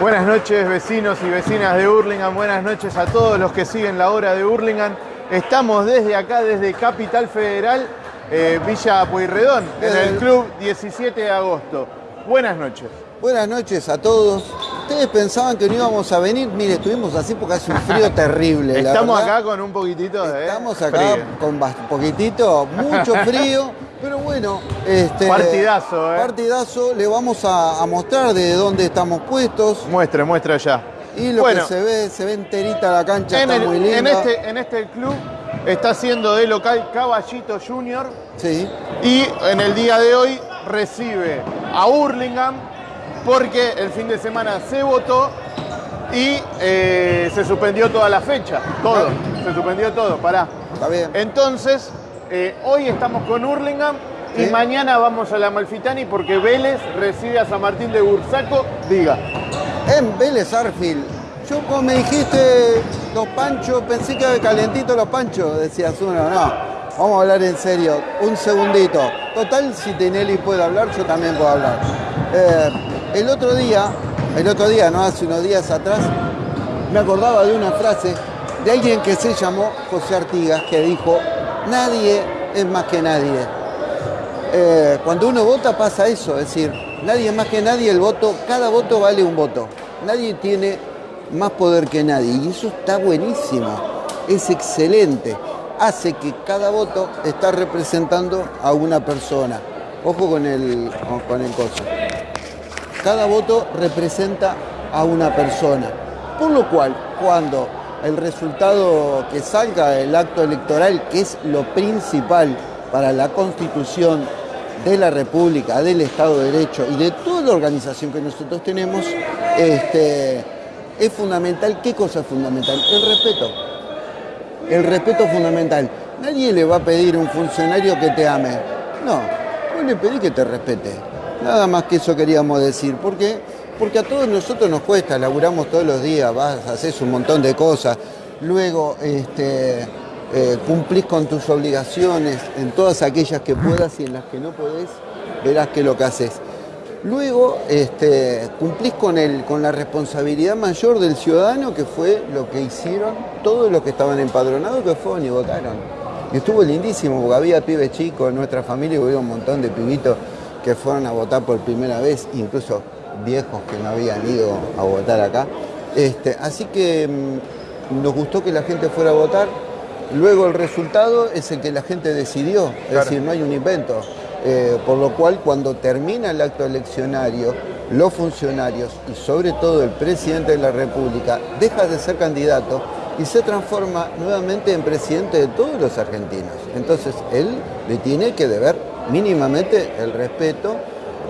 Buenas noches vecinos y vecinas de Hurlingham, buenas noches a todos los que siguen la hora de Hurlingham. Estamos desde acá, desde Capital Federal, eh, Villa Pueyrredón, en el club 17 de agosto. Buenas noches. Buenas noches a todos. Ustedes pensaban que no íbamos a venir, mire, estuvimos así porque hace un frío terrible. Estamos acá con un poquitito de Estamos acá frío. con poquitito, mucho frío, pero bueno, este Partidazo, ¿eh? partidazo, le vamos a, a mostrar de dónde estamos puestos Muestre, muestra ya. y lo Bueno. que se ve, se ve enterita la cancha, En, está el- muy linda. en este, en este club está siendo de local Caballito Junior Sí, y en el día de hoy recibe a Hurlingham porque el fin de semana se votó y eh, se suspendió toda la fecha. Todo. Se suspendió todo. Pará. está bien. Entonces, eh, hoy estamos con Hurlingham y Sí. mañana vamos a la Malfitani porque Vélez recibe a San Martín de Bursaco. Diga. En Vélez Arfield. Yo como me dijiste los panchos, pensé que calentito los panchos, decías uno, no. Vamos a hablar en serio, un segundito. Total, si Tinelli puede hablar, yo también puedo hablar. Eh, el otro día, el otro día, no hace unos días atrás, me acordaba de una frase de alguien que se llamó José Artigas, que dijo, nadie es más que nadie. Eh, cuando uno vota pasa eso, es decir, nadie más que nadie, el voto, cada voto vale un voto. Nadie tiene más poder que nadie y eso está buenísimo, es excelente. Hace que cada voto está representando a una persona. Ojo con el, con el coso. Cada voto representa a una persona. Por lo cual, cuando el resultado que salga del acto electoral, que es lo principal para la constitución de la República, del Estado de Derecho y de toda la organización que nosotros tenemos, este, es fundamental. ¿Qué cosa es fundamental? El respeto. El respeto es fundamental. Nadie le va a pedir a un funcionario que te ame. No, vos le pedís que te respete. Nada más que eso queríamos decir. ¿Por qué? Porque a todos nosotros nos cuesta, laburamos todos los días, vas, haces un montón de cosas. Luego este, eh, cumplís con tus obligaciones en todas aquellas que puedas y en las que no podés, verás que lo que haces. Luego este, cumplís con, el, con la responsabilidad mayor del ciudadano, que fue lo que hicieron todos los que estaban empadronados, que fueron y votaron. Y estuvo lindísimo, porque había pibes chicos en nuestra familia, hubo un montón de pibitos que fueron a votar por primera vez, incluso viejos que no habían ido a votar acá. Este, así que mm, nos gustó que la gente fuera a votar. Luego el resultado es el que la gente decidió, es Claro. decir, no hay un invento. Eh, por lo cual, cuando termina el acto eleccionario, los funcionarios y sobre todo el presidente de la República deja de ser candidato y se transforma nuevamente en presidente de todos los argentinos. Entonces, él le tiene que deber mínimamente el respeto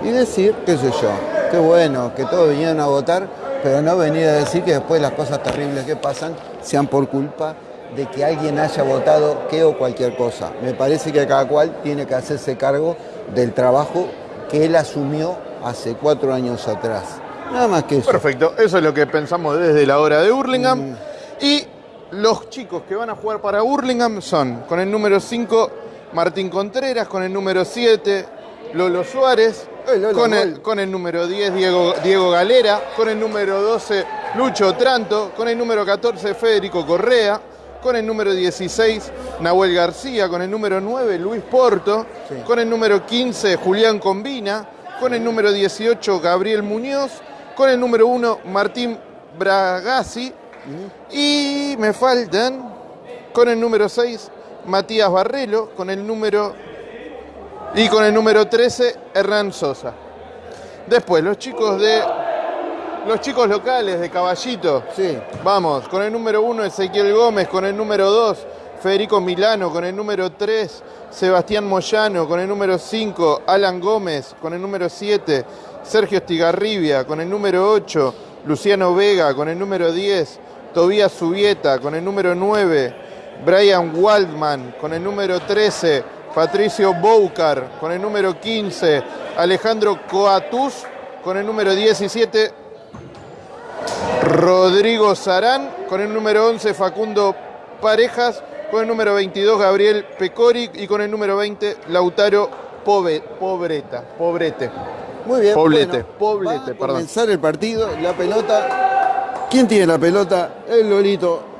y decir, qué sé yo, qué bueno, que todos vinieron a votar, pero no venir a decir que después las cosas terribles que pasan sean por culpa de que alguien haya votado qué o cualquier cosa. Me parece que cada cual tiene que hacerse cargo del trabajo que él asumió hace cuatro años atrás. Nada más que eso. Perfecto, eso es lo que pensamos desde la hora de Hurlingham. Y los chicos que van a jugar para Hurlingham son con el número 5 Martín Contreras, con el número 7 Lolo Suárez, Eh, Lolo, con, el, con el número 10 Diego, Diego Galera, con el número 12 Lucho Tranto, con el número 14 Federico Correa, con el número 16 Nahuel García, con el número 9 Luis Porto, Sí. con el número 15 Julián Combina, con el número 18 Gabriel Muñoz, con el número 1 Martín Bragasi y me faltan con el número 6 Matías Barrelo, con el número y con el número 13 Hernán Sosa. Después los chicos de los chicos locales de Caballito. Sí. Vamos, con el número 1 Ezequiel Gómez, con el número 2 Federico Milano, con el número 3 Sebastián Moyano, con el número 5 Alan Gómez, con el número 7 Sergio Estigarribia, con el número 8 Luciano Vega, con el número 10 Tobías Subieta, con el número 9 Brian Waldman, con el número 13 Patricio Boucar, con el número 15 Alejandro Coatus, con el número 17 Rodrigo Sarán, con el número 11 Facundo Parejas, con el número 22 Gabriel Pecori y con el número 20 Lautaro Pobreta, Pobrete. Muy bien. Poblete, bueno, Poblete, va a perdón. comenzar el partido, la pelota. ¿Quién tiene la pelota? El Lolito.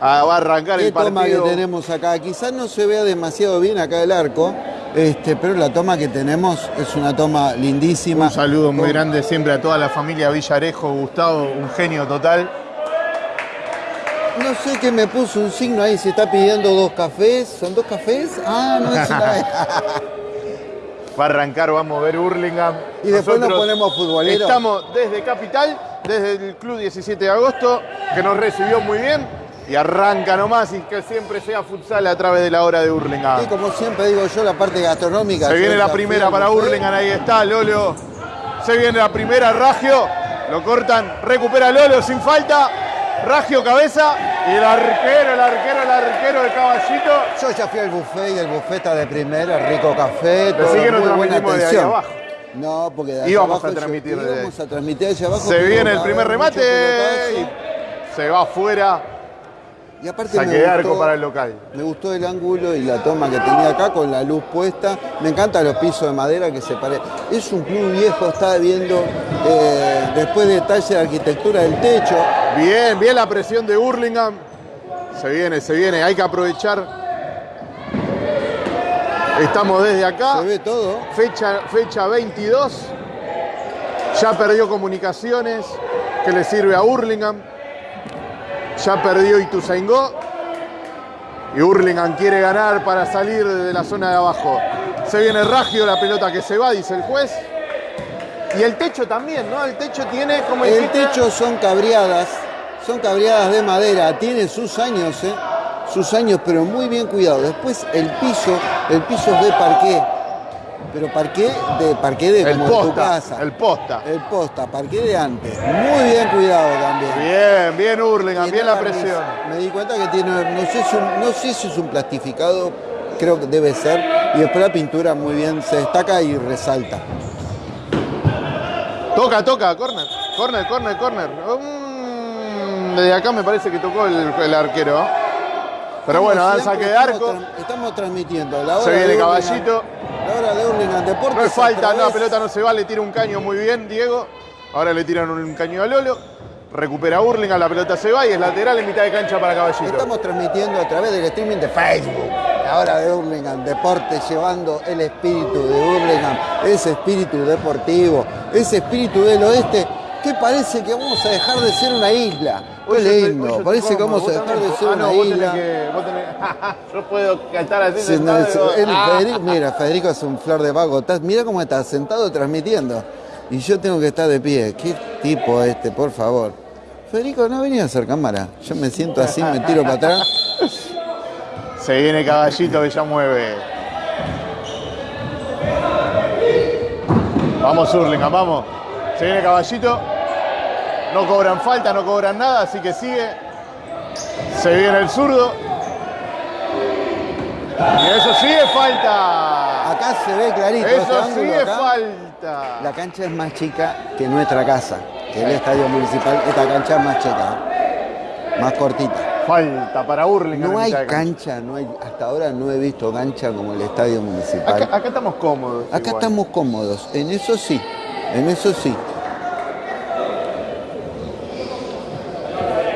Ah, va a arrancar ¿Qué el toma que partido. tenemos acá? Quizás no se vea demasiado bien acá el arco, este, pero la toma que tenemos es una toma lindísima. Un saludo muy grande siempre a toda la familia Villarejo, Gustavo, un genio total. No sé qué me puso un signo ahí, se está pidiendo dos cafés. ¿Son dos cafés? Ah, no es una. Va a arrancar, vamos a ver Hurlingham. Y después nos ponemos futboleros. Estamos desde Capital, desde el Club 17 de Agosto, que nos recibió muy bien. Y arranca nomás y que siempre sea futsal a través de la hora de Y Hurlingham. como siempre digo yo, la parte gastronómica. Se yo viene la primera para. Hurlingham, ahí está Lolo. Se viene la primera, Ragio. Lo cortan, recupera Lolo sin falta. Ragio cabeza. Y el arquero, el arquero, el arquero de caballito. Yo ya fui al buffet y el buffet está de primera, rico café, todo, que no muy buena transmitimos de ahí atención. abajo. No, porque de Íbamos abajo a yo- transmitir de ahí. íbamos a transmitir abajo. Se viene el primer remate. Y se va afuera. Y aparte Saque me arco gustó- para el local. Me gustó el ángulo y la toma que tenía acá con la luz puesta. Me encantan los pisos de madera que se parecen. Es un club viejo, está viendo eh, después detalle de arquitectura del techo. Bien, bien la presión de Hurlingham. Se viene, se viene, hay que aprovechar. Estamos desde acá. Se ve todo. Fecha, fecha 22. Ya perdió comunicaciones, que le sirve a Hurlingham. Ya perdió Ituzaingó. Y Hurlingham quiere ganar para salir de la zona de abajo. Se viene Ragio, la pelota que se va, dice el juez. Y el techo también, ¿no? El techo tiene como El dijiste, techo son cabriadas, son cabriadas de madera, tiene sus años, ¿eh? sus años, pero muy bien cuidado. Después el piso, el piso es de parqué, pero parqué de parqué de el como en tu casa. El posta. El posta, parqué de antes. Muy bien cuidado también. Bien, bien Hurlingham, bien la presión. Me di cuenta que tiene, no sé, si un- no sé si es un plastificado, creo que debe ser. Y después la pintura muy bien se destaca y resalta. Toca, toca, corner. Corner, corner, corner. Mm, desde acá me parece que tocó el, el arquero. Pero bueno, Como dan siempre, saque de arco. Estamos, tra- estamos transmitiendo la hora Se viene de Caballito. Hora de Hurlingham Deportes. No es falta, no, la pelota no se va, le tira un caño muy bien, Diego. Ahora le tiran un caño a Lolo. Recupera Hurlingham, la pelota se va y es lateral en mitad de cancha para Caballito. Estamos transmitiendo a través del streaming de Facebook. La hora de Hurlingham Deportes, llevando el espíritu de Hurlingham, ese espíritu deportivo, ese espíritu del oeste, que parece que vamos a dejar de ser una isla. Qué yo lindo, yo parece que vamos a dejar de ser Ah, una no, isla. que- tenés- Yo puedo cantar así Sí, no, sentado, es- digo, el ah. Federico- mira, Federico es un flor de vago. Estás- Mira cómo está sentado transmitiendo. Y yo tengo que estar de pie. ¿Qué tipo este, por favor? Federico, no venía a hacer cámara. Yo me siento así, me tiro para atrás. Se viene Caballito que ya mueve. Vamos Hurlingham, vamos. Se viene Caballito. No cobran falta, no cobran nada, así que sigue. Se viene el zurdo. Y eso sí es falta. Acá se ve clarito. este Eso sí ángulo es acá. falta. La cancha es más chica que nuestra casa, que el estadio municipal. Esta cancha es más chica, ¿eh? más cortita. Falta para Hurlingham. No hay cancha, no hay, hasta ahora no he visto cancha como el estadio municipal. Acá, acá estamos cómodos. Acá igual. estamos cómodos, en eso sí, en eso sí.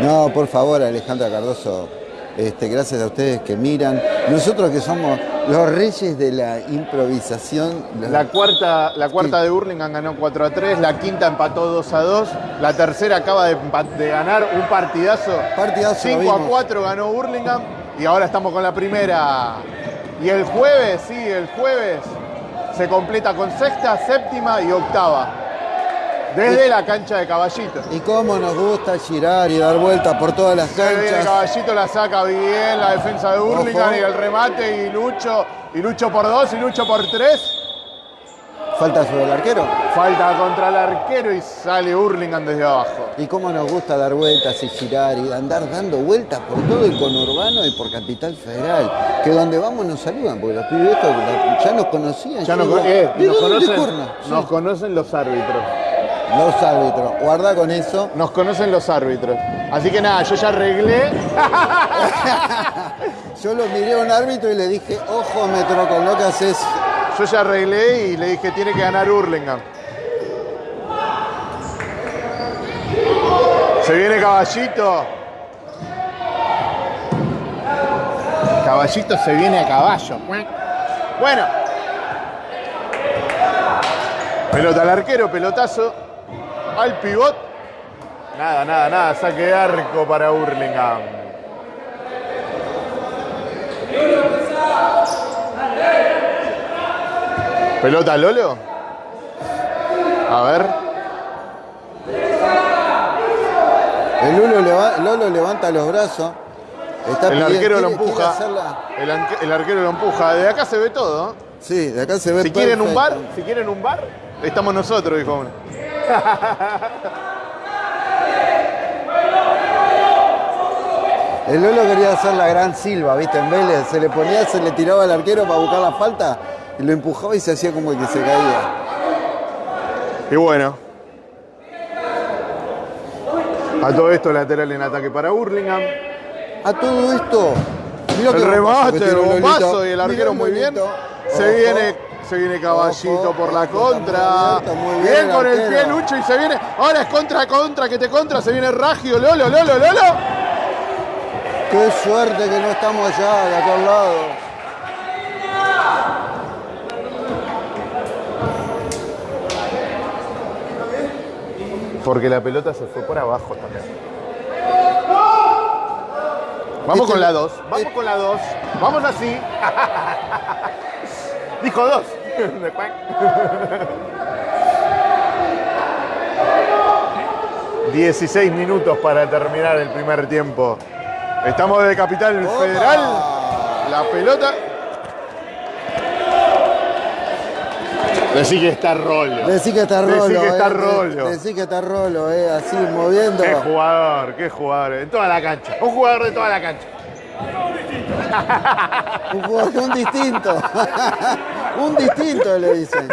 No, por favor, Alejandra Cardoso, este, gracias a ustedes que miran. Nosotros que somos los reyes de la improvisación. los- La cuarta, la cuarta de Hurlingham ganó 4 a 3, la quinta empató 2 a 2, la tercera acaba de, ganar un partidazo. Partidazo, 5 lo a vimos. 4 ganó Hurlingham y ahora estamos con la primera. Y el jueves, sí, el jueves se completa con sexta, séptima y octava. Desde la cancha de Caballito. Y cómo nos gusta girar y dar vueltas por todas las canchas. Caballito, la saca bien la defensa de Hurlingham Ojo. y el remate y Lucho, y Lucho por dos y Lucho por tres. Falta sobre el arquero. Falta contra el arquero y sale Hurlingham desde abajo. Y cómo nos gusta dar vueltas y girar y andar dando vueltas por todo el conurbano y por Capital Federal. Que donde vamos nos saludan, porque los pibes estos ya nos conocían. Ya nos, eh, ¿de nos dónde conocen, nos conocen los árbitros. Los árbitros, guarda con eso. Nos conocen los árbitros. Así que nada, yo ya arreglé. yo lo miré a un árbitro y le dije, ojo metro con lo que haces. Yo ya arreglé y le dije, tiene que ganar Hurlingham. Se viene caballito. Caballito se viene a caballo. Bueno. Pelota al arquero, pelotazo. Al pivot. Nada, nada, nada. Saque de arco para Hurlingham. Pelota Lolo. A ver. El Lolo, leva- Lolo levanta los brazos. Está El pidiendo- arquero lo empuja. El, arquero lo empuja. De acá se ve todo. Sí, de acá se ve Si quieren un bar, si quieren un bar, estamos nosotros, dijo uno. El Lolo quería hacer la gran Silva, ¿viste? En Vélez se le ponía, se le tiraba al arquero para buscar la falta y lo empujaba y se hacía como que se caía. Y bueno. A todo esto lateral en ataque para Burlingame. A todo esto, mirá El remate, el bombazo y el arquero muy bien. Se viene, se viene Caballito por la contra. bien, con el pie Lucho y se viene. Ahora es contra, contra, que te contra. Se viene Ragio, Lolo, Lolo, Lolo. Qué suerte que no estamos allá, de aquel lado. Porque la pelota se fue por abajo también. Vamos Este- con la 2. Vamos este- con la 2. Vamos así. Dijo 2. 16 minutos para terminar el primer tiempo. Estamos de Capital Opa. Federal. La pelota. Decí que está rollo. Decí que está Decí rolo. que está eh, rollo. Decí que está rolo, eh, así moviendo. Qué jugador, qué jugador. En toda la cancha. Un jugador de toda la cancha. Un, jugador- un distinto. un distinto le dicen.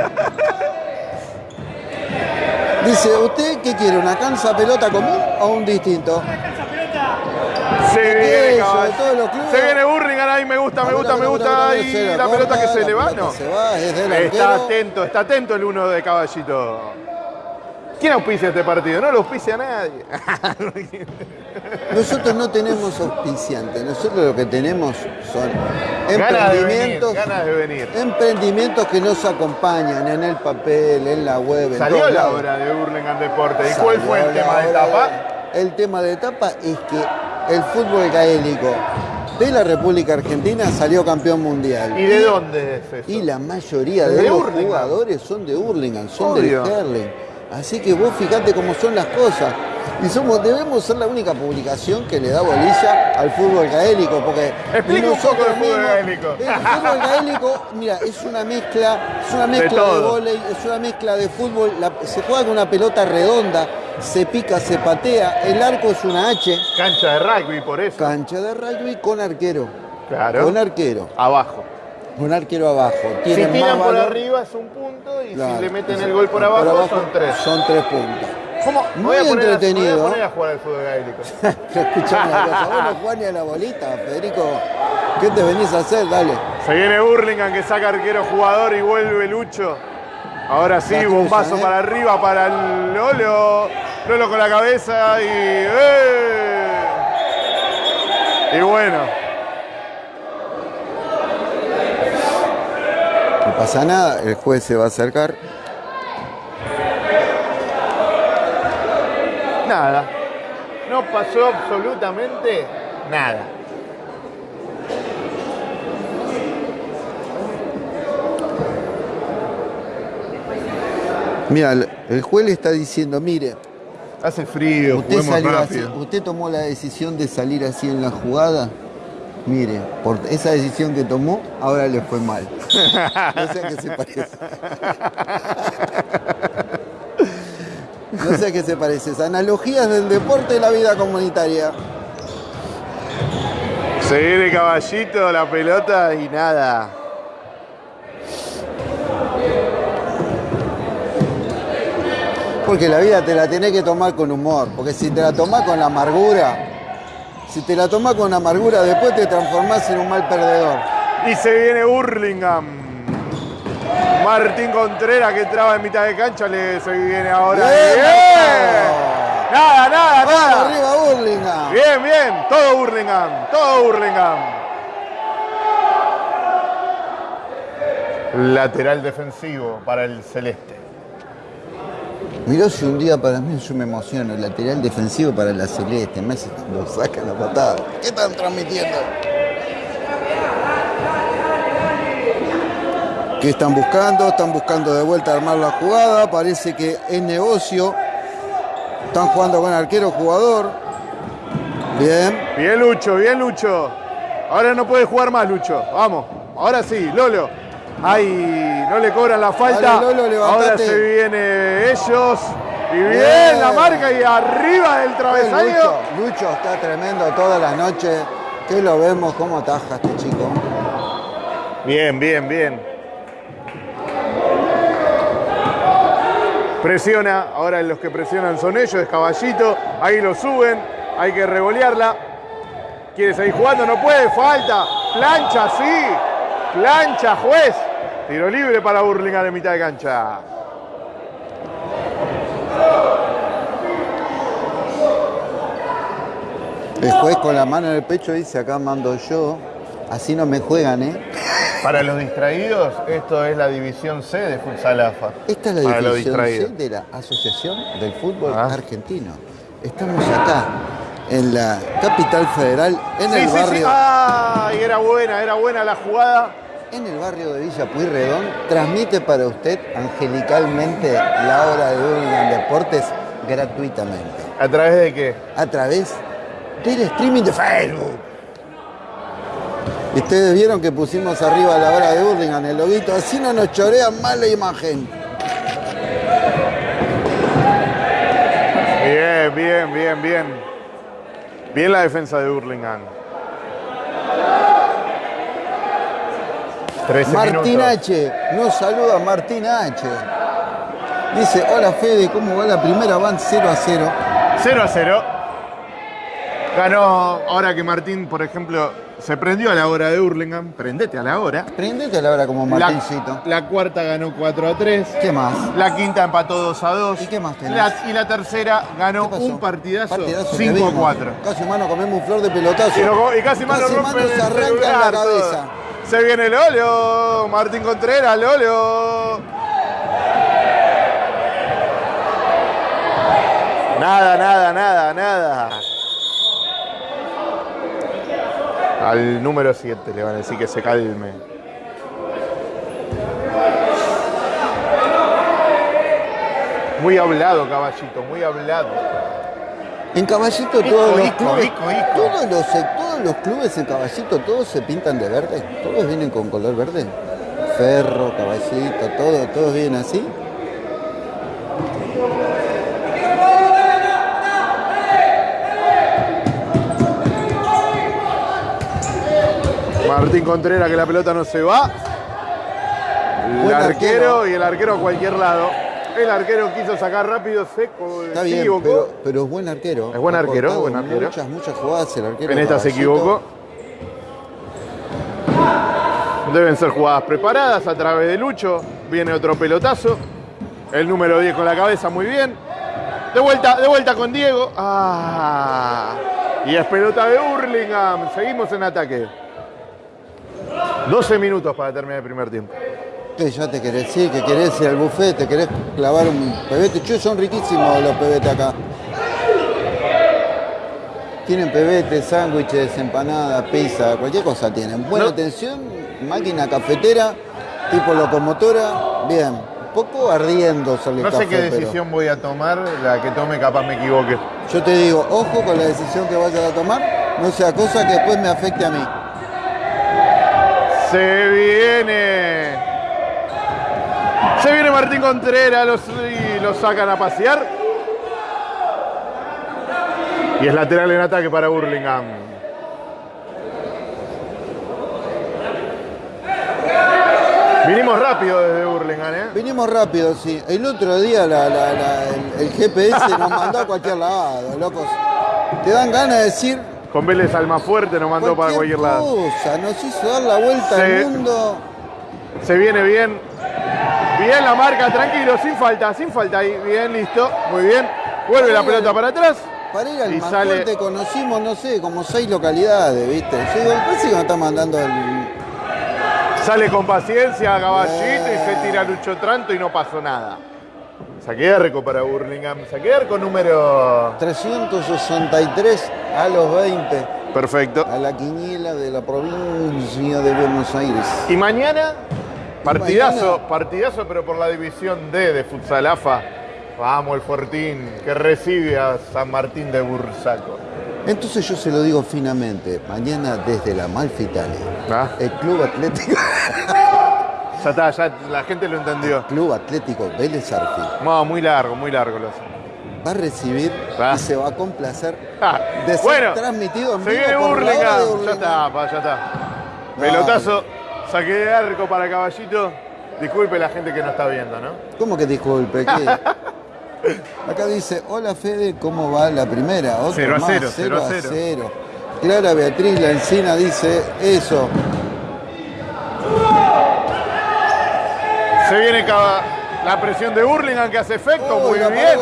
Dice, ¿usted qué quiere? ¿Una cansa pelota común o un distinto? Se viene, eso, caballo. de todos los clubes. Se viene Burlingame ahí, me gusta, me gusta, me gusta. Y la pelota que se le va, no. Se va, es Está atento, está atento el uno de caballito. ¿Quién auspicia este partido? No lo auspicia nadie. Nosotros no tenemos auspiciantes, nosotros lo que tenemos son Ganas de venir, emprendimientos, ganas de venir. emprendimientos que nos acompañan en el papel, en la web, en Salió la lados. hora de Burlingame Deporte. ¿Y cuál fue el tema de etapa? de- El tema de etapa es que el fútbol gaélico de la República Argentina salió campeón mundial. ¿Y de dónde es eso? Y la mayoría De de, los jugadores son de Hurlingham, son Obvio. del Herling. Así que vos fijate cómo son las cosas. Y somos, debemos ser la única publicación que le da bolilla al fútbol gaélico, porque Explica un poco del fútbol gaélico. El fútbol gaélico, mira, es una mezcla, es una mezcla de, todo. vóley, es una mezcla de fútbol. la- se juega con una pelota redonda, se pica, se patea. El arco es una H, Cancha de rugby, por eso. cancha de rugby con arquero. Claro. Con arquero, Abajo. Con arquero abajo. Si tiran por valor. arriba es un punto y Claro. si le meten el gol por abajo, son tres. Son tres puntos. ¿Cómo? Muy voy a a- entretenido. me voy a poner a jugar al fútbol gaélico. Escuchame una cosa, vos no jugás ni a la bolita, Federico. ¿Qué te venís a hacer? Dale. Se viene Burlingame que saca arquero jugador y vuelve Lucho. Ahora sí, cruza, bombazo ¿eh? para arriba para el Lolo. Lolo con la cabeza y. ¡eh! Y bueno, No pasa nada, el juez se va a acercar. nada. No pasó absolutamente nada. Mira, el- juez le está diciendo, mire, Hace frío, usted, salió así, usted tomó la decisión de salir así en la jugada. Mire, por esa decisión que tomó, ahora le fue mal. No sé a qué se parece. No sé a qué se parece. Analogías del deporte y la vida comunitaria. Se viene caballito, la pelota y nada. Porque la vida te la tenés que tomar con humor. Porque si te la tomás con la amargura, si te la tomás con amargura, después te transformás en un mal perdedor. Y se viene Hurlingham. Martín Contreras que traba en mitad de cancha, le, se viene ahora. Bien, ¡Bien! Marcado. Nada, nada, Vamos nada. bien. Todo Burlingame, todo Burlingame. Lateral defensivo para el celeste. Miró si un día para mí yo me emociono, el lateral defensivo para la celeste, me hace lo sacan la patada. ¿Qué están transmitiendo? ¿Qué están buscando? Están buscando de vuelta armar la jugada, parece que es negocio. Están jugando con arquero jugador. Bien. Bien Lucho, bien Lucho. Ahora no puede jugar más Lucho. Vamos, ahora sí, Lolo. Ay, no le cobran la falta. Dale, Lolo, levantate. ahora se viene ellos. Y bien, Bien. la marca y arriba del Lucho, travesaño. Lucho está tremendo todas las noches. Que lo vemos cómo ataja este chico. Bien, bien, bien. Presiona, ahora los que presionan son ellos, es caballito, ahí lo suben, hay que revolearla. Quiere seguir jugando, no puede, falta. Plancha, sí. Plancha, juez. Tiro libre para Burlingame de mitad de cancha. El juez con la mano en el pecho dice, acá mando yo. Así no me juegan, ¿eh? Para los distraídos, esto es la división C de Futsal AFA. Esta es la Para división C de la Asociación del Fútbol Ah. Argentino. Estamos acá, en la capital federal, en Sí, el sí, sí. barrio, Ay, era buena, era buena la jugada. En el barrio de Villa Pueyrredón. Transmite para usted angelicalmente la hora de Burlingame Deportes gratuitamente. ¿A través de qué? a través del streaming de Facebook. Ustedes vieron que pusimos arriba la hora de Burlingame el loguito, así no nos chorean mal la imagen. Bien, bien, bien, bien. Bien la defensa de Burlingame. 13 Martín. H, nos saluda Martín H. Dice, hola Fede, ¿cómo va la primera? Van 0 a 0. 0 a 0. Ganó, ahora que Martín, por ejemplo, se prendió a la hora de Burlingame. Prendete a la hora. Prendete a la hora como Martincito. la cuarta ganó 4 a 3. ¿Qué más? La quinta empató 2 a 2. ¿Y qué más tenés? La- y la tercera ganó un partidazo, Partidazo que 5 a vimos. 4. Casi mano comemos un flor de pelotazo. Y, lo- y casi Casi rompe se arranca en la todo. Se viene Lolo, Martín Contreras, Lolo. Nada, nada, nada, nada. Al número 7 le van a decir que se calme. Muy hablado, caballito, muy hablado. En Caballito Ico, todos los clubes, ico, ico. Todos, los, todos los clubes en Caballito, todos se pintan de verde, todos vienen con color verde. Ferro, Caballito, todo, todos vienen así. Martín Contreras que la pelota no se va. El Buen arquero, arquero. y el arquero a cualquier lado. El arquero quiso sacar rápido, se, co- Está se bien, equivocó. pero, pero es buen arquero. Es buen arquero, buen arquero. Muchas, muchas jugadas el arquero. en esta se equivocó. Deben ser jugadas preparadas a través de Lucho. Viene otro pelotazo. El número 10 con la cabeza, muy bien. De vuelta, de vuelta con Diego. Ah. Y es pelota de Hurlingham. Seguimos en ataque. 12 minutos para terminar el primer tiempo. Ya te querés ir, que querés ir al buffet, te querés clavar un pebete. Che, son riquísimos los pebetes acá. Tienen pebetes, sándwiches, empanadas, pizza, cualquier cosa tienen. Buena No. atención, máquina cafetera, tipo locomotora, bien. Poco ardiendo el No sé café, qué pero decisión voy a tomar, la que tome capaz me equivoque. Yo te digo, ojo con la decisión que vayas a tomar, no sea cosa que después me afecte a mí. Se viene. Se viene Martín Contreras los, y lo sacan a pasear. Y es lateral en ataque para Burlingame. Vinimos rápido desde Burlingame, ¿eh? Venimos rápido, sí. El otro día la- la- la- el, el GPS nos mandó a cualquier lado, locos. Te dan ganas de decir Con Vélez Almafuerte nos mandó para cualquier lado. nos hizo dar la vuelta al mundo. Se viene bien. Bien la marca, tranquilo, sin falta, sin falta ahí. Bien, listo. Muy bien. Vuelve la pelota para atrás. Para ir al Y más sale- fuerte conocimos, no sé, como seis localidades, ¿viste? Digo, parece que nos está mandando el. Sale con paciencia Caballito y se tira Lucho Tranto y no pasó nada. Saqué arco para Burlingame. Saqué arco número. 363 a los 20 Perfecto. a la quiniela de la provincia de Buenos Aires. Y mañana, partidazo, partidazo, pero por la división D de Futsal AFA. Vamos, el Fortín, que recibe a San Martín de Bursaco. Entonces yo se lo digo finamente, mañana desde la Malfitale, ¿Ah? el Club Atlético, Ya está, ya la gente lo entendió. Club Atlético Vélez Arfield No, muy largo, muy largo lo hace. va a recibir Ah. y se va a complacer Ah, de ser bueno, transmitido en se vivo viene hora de Burlingame. Ya está, pa, ya está. Pelotazo, saqué de arco para Caballito. Disculpe la gente que no está viendo, ¿no? ¿Cómo que disculpe? ¿Qué? Acá dice, hola Fede, ¿cómo va la primera? Otro Cero a más, cero, cero cero a a cero. cero. Clara Beatriz La Encina dice eso. Se viene la presión de Burlingame que hace efecto, Uy, muy bien.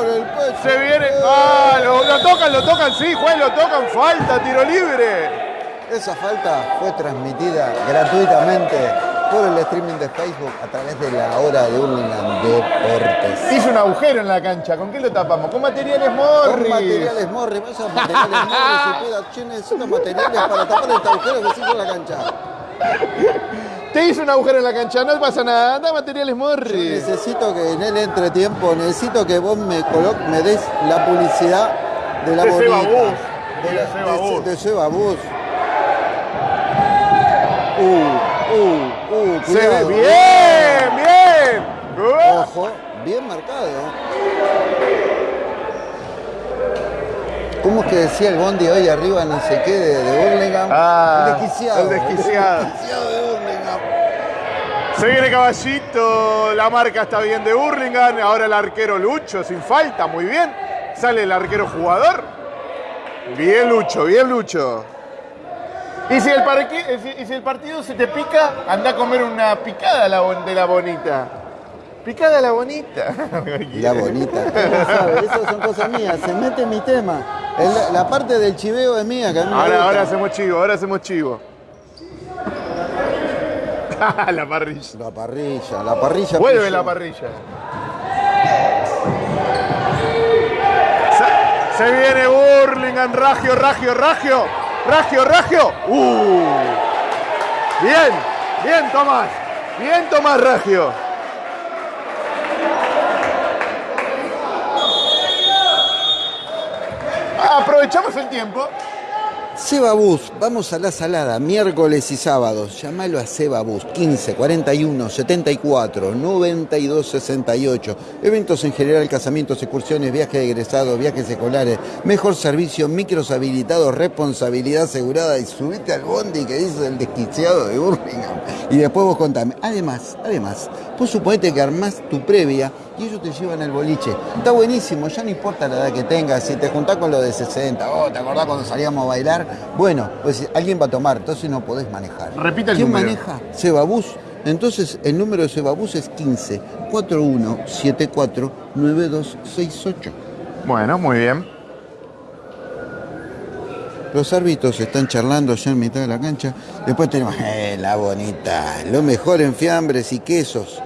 Se viene. ¡Ah! Lo, lo tocan, lo tocan, sí, juez, lo tocan. Falta, tiro libre. Esa falta fue transmitida gratuitamente por el streaming de Facebook a través de la hora de Burlingame Deportes. Hizo un agujero en la cancha. ¿Con qué lo tapamos? Con materiales Con Morris. materiales Morris, vaya materiales Morris y che, necesito materiales para tapar este agujero que se hizo en la cancha. Te hizo un agujero en la cancha, no pasa nada. Anda materiales Morris. Necesito que en el entretiempo, necesito que vos me, colo- me des la publicidad de la De bonita. Seba Bus. De, De la- de- Bus. de Seba Bus. Uh, uh, uh, Se ve cuidado. bien, bien. Ojo, bien marcado. ¿Cómo es que decía el Bondi hoy arriba no sé qué de, de Burlingame? Ah, el desquiciado. el desquiciado. El desquiciado de Burlingame. Se viene Caballito, la marca está bien de Burlingame, ahora el arquero Lucho, sin falta, muy bien. Sale el arquero jugador. Bien Lucho, bien Lucho. Y si el, parque- y si el partido se te pica, anda a comer una picada de la bonita. Picada la bonita. La bonita. Esas son cosas mías. Se mete en mi tema. El- la parte del chiveo es mía. Que a mí me Ahora, ahora hacemos chivo, ahora hacemos chivo. la parrilla. La parrilla, la parrilla. Vuelve pillo. la parrilla. Se, se viene Burlingame, Ragio, Ragio, Ragio, Ragio, Ragio. Uh. Bien, bien Tomás, bien Tomás Ragio. Aprovechamos el tiempo. Seba Bus, vamos a la salada, miércoles y sábados. Llámalo a Seba Bus, 15 41 74 92 68. Eventos en general, casamientos, excursiones, viajes de egresados, viajes escolares, mejor servicio, micros habilitados, responsabilidad asegurada. Y subite al bondi que dice el desquiciado de Burlingame. Y después vos contame. Además, además, vos suponete que armás tu previa y ellos te llevan al boliche. Está buenísimo, ya no importa la edad que tengas, si te juntás con los de 60, oh, ¿te acordás cuando salíamos a bailar? Bueno, pues alguien va a tomar, entonces no podés manejar. Repita el ¿Quién número. maneja? Sebabús. Entonces el número de Sebabús es 15 41 74 9268. Bueno, muy bien. Los árbitros están charlando ya en mitad de la cancha. Después tenemos eh, la bonita, lo mejor en fiambres y quesos.